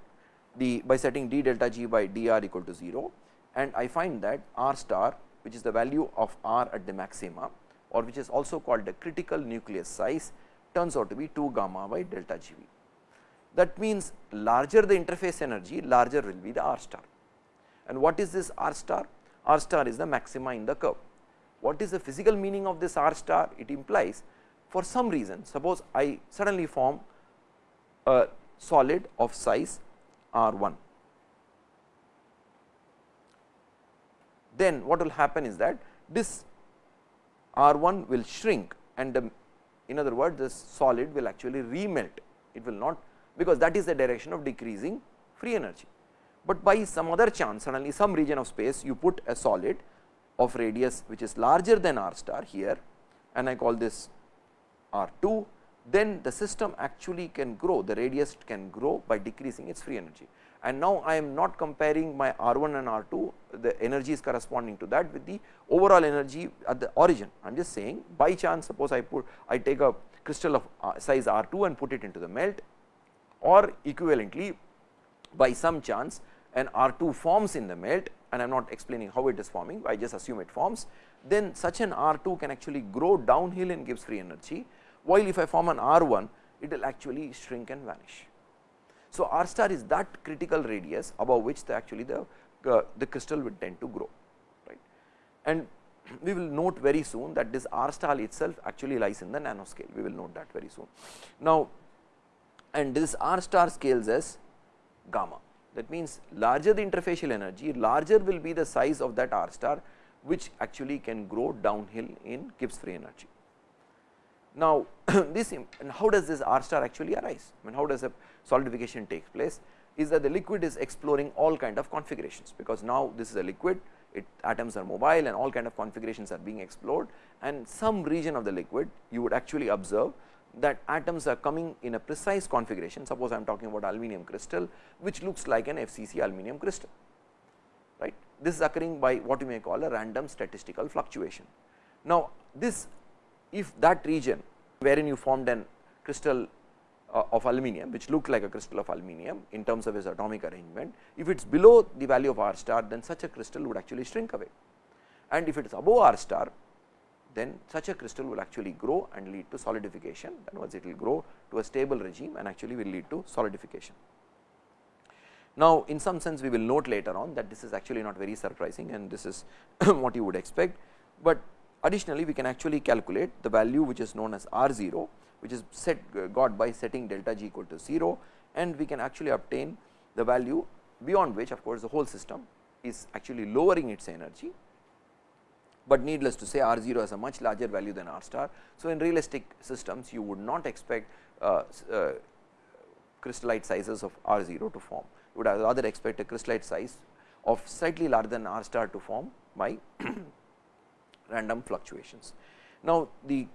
the by setting d delta g by dr equal to 0 and I find that r star which is the value of r at the maxima or which is also called the critical nucleus size turns out to be 2 gamma by delta g v. That means, larger the interface energy larger will be the r star and what is this r star? r star is the maxima in the curve. What is the physical meaning of this r star? It implies for some reason suppose I suddenly form a solid of size R 1. Then what will happen is that this R 1 will shrink and the, in other words this solid will actually remelt, it will not because that is the direction of decreasing free energy. But by some other chance suddenly some region of space you put a solid of radius which is larger than r star here and I call this r 2 then the system actually can grow, the radius can grow by decreasing its free energy. And now, I am not comparing my R 1 and R 2, the energies corresponding to that with the overall energy at the origin. I am just saying by chance suppose I put I take a crystal of uh, size R 2 and put it into the melt or equivalently by some chance an R 2 forms in the melt and I am not explaining how it is forming, I just assume it forms, then such an R 2 can actually grow downhill and Gibbs free energy while if I form an R 1 it will actually shrink and vanish. So, R star is that critical radius above which the actually the, uh, the crystal will tend to grow right and we will note very soon that this R star itself actually lies in the nanoscale we will note that very soon. Now, and this R star scales as gamma that means larger the interfacial energy larger will be the size of that R star which actually can grow downhill in Gibbs free energy. Now, this and how does this R star actually arise? I mean, how does a solidification take place? Is that the liquid is exploring all kind of configurations, because now this is a liquid, it atoms are mobile and all kind of configurations are being explored and some region of the liquid you would actually observe that atoms are coming in a precise configuration. Suppose I am talking about aluminum crystal, which looks like an FCC aluminum crystal, right. This is occurring by what you may call a random statistical fluctuation. Now, this if that region wherein you formed an crystal uh, of aluminum which looked like a crystal of aluminum in terms of its atomic arrangement, if it is below the value of r star then such a crystal would actually shrink away. And if it is above r star then such a crystal will actually grow and lead to solidification. Then once it will grow to a stable regime and actually will lead to solidification. Now, in some sense we will note later on that this is actually not very surprising and this is what you would expect, but Additionally, we can actually calculate the value which is known as R 0 which is set got by setting delta g equal to 0 and we can actually obtain the value beyond which of course, the whole system is actually lowering its energy but needless to say R 0 has a much larger value than R star. So, in realistic systems you would not expect uh, uh, crystallite sizes of R 0 to form, you would rather expect a crystallite size of slightly larger than R star to form by random fluctuations. Now, the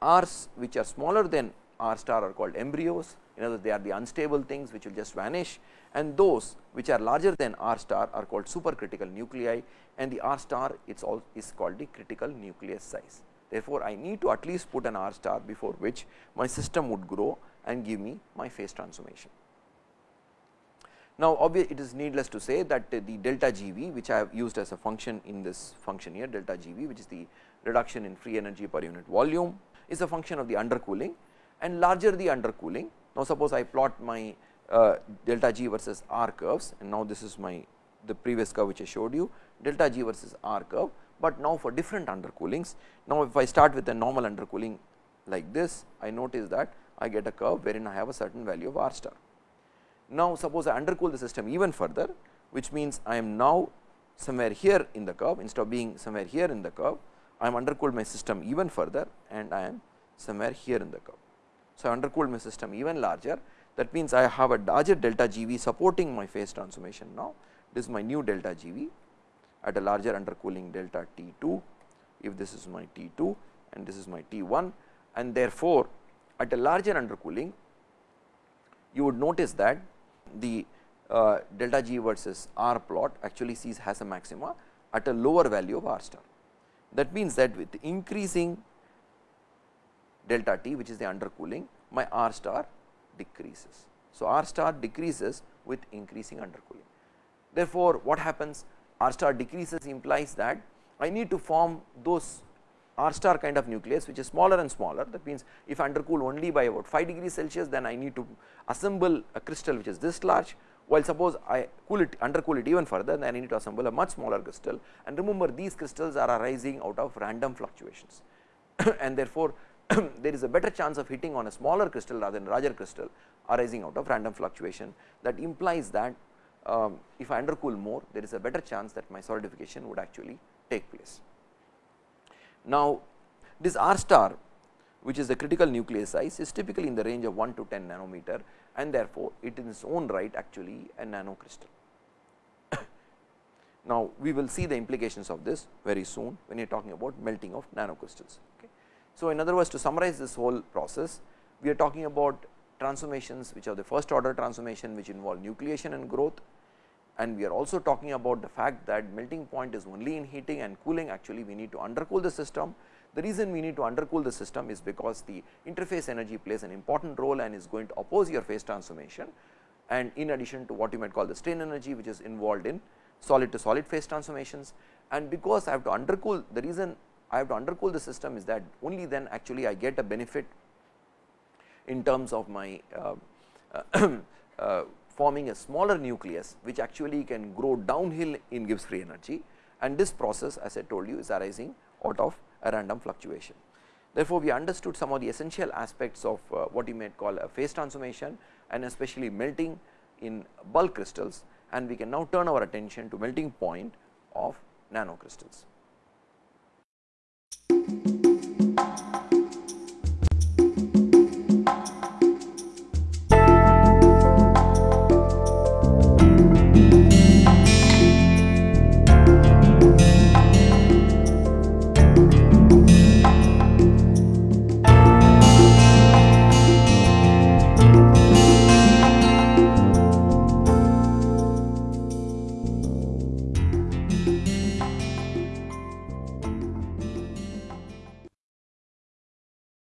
R's which are smaller than R star are called embryos, in other words they are the unstable things which will just vanish and those which are larger than R star are called supercritical nuclei and the R star it's all is called the critical nucleus size. Therefore, I need to at least put an R star before which my system would grow and give me my phase transformation. Now, obviously, it is needless to say that the delta G v which I have used as a function in this function here delta G v which is the reduction in free energy per unit volume is a function of the undercooling and larger the undercooling. Now, suppose I plot my uh, delta G versus R curves and now this is my the previous curve which I showed you delta G versus R curve, but now for different undercoolings. Now, if I start with a normal undercooling like this I notice that I get a curve wherein I have a certain value of R star. Now, suppose I undercool the system even further which means I am now somewhere here in the curve. Instead of being somewhere here in the curve I am undercooled my system even further and I am somewhere here in the curve. So, I undercooled my system even larger. That means, I have a larger delta G v supporting my phase transformation now. This is my new delta G v at a larger undercooling delta T 2 if this is my T 2 and this is my T 1 and therefore, at a larger undercooling you would notice that the uh, delta G versus R plot actually sees has a maxima at a lower value of R star. That means, that with increasing delta T which is the undercooling my R star decreases. So, R star decreases with increasing undercooling. Therefore, what happens R star decreases implies that I need to form those R star kind of nucleus which is smaller and smaller. That means, if I undercool only by about 5 degrees Celsius then I need to assemble a crystal which is this large. While suppose I cool it undercool it even further then I need to assemble a much smaller crystal. And remember these crystals are arising out of random fluctuations. And therefore, there is a better chance of hitting on a smaller crystal rather than larger crystal arising out of random fluctuation. That implies that um, if I undercool more there is a better chance that my solidification would actually take place. Now, this R star which is the critical nucleus size is typically in the range of 1 to 10 nanometer and therefore, it in its own right actually a nano crystal. now, we will see the implications of this very soon when you are talking about melting of nanocrystals. Okay. So, in other words to summarize this whole process, we are talking about transformations which are the first order transformation which involve nucleation and growth and we are also talking about the fact that melting point is only in heating and cooling. Actually we need to undercool the system. The reason we need to undercool the system is because the interface energy plays an important role and is going to oppose your phase transformation. And in addition to what you might call the strain energy which is involved in solid to solid phase transformations. And because I have to undercool the reason I have to undercool the system is that only then actually I get a benefit in terms of my uh, uh, forming a smaller nucleus which actually can grow downhill in Gibbs free energy and this process as I told you is arising out of a random fluctuation. Therefore, we understood some of the essential aspects of uh, what you might call a phase transformation and especially melting in bulk crystals and we can now turn our attention to melting point of nanocrystals.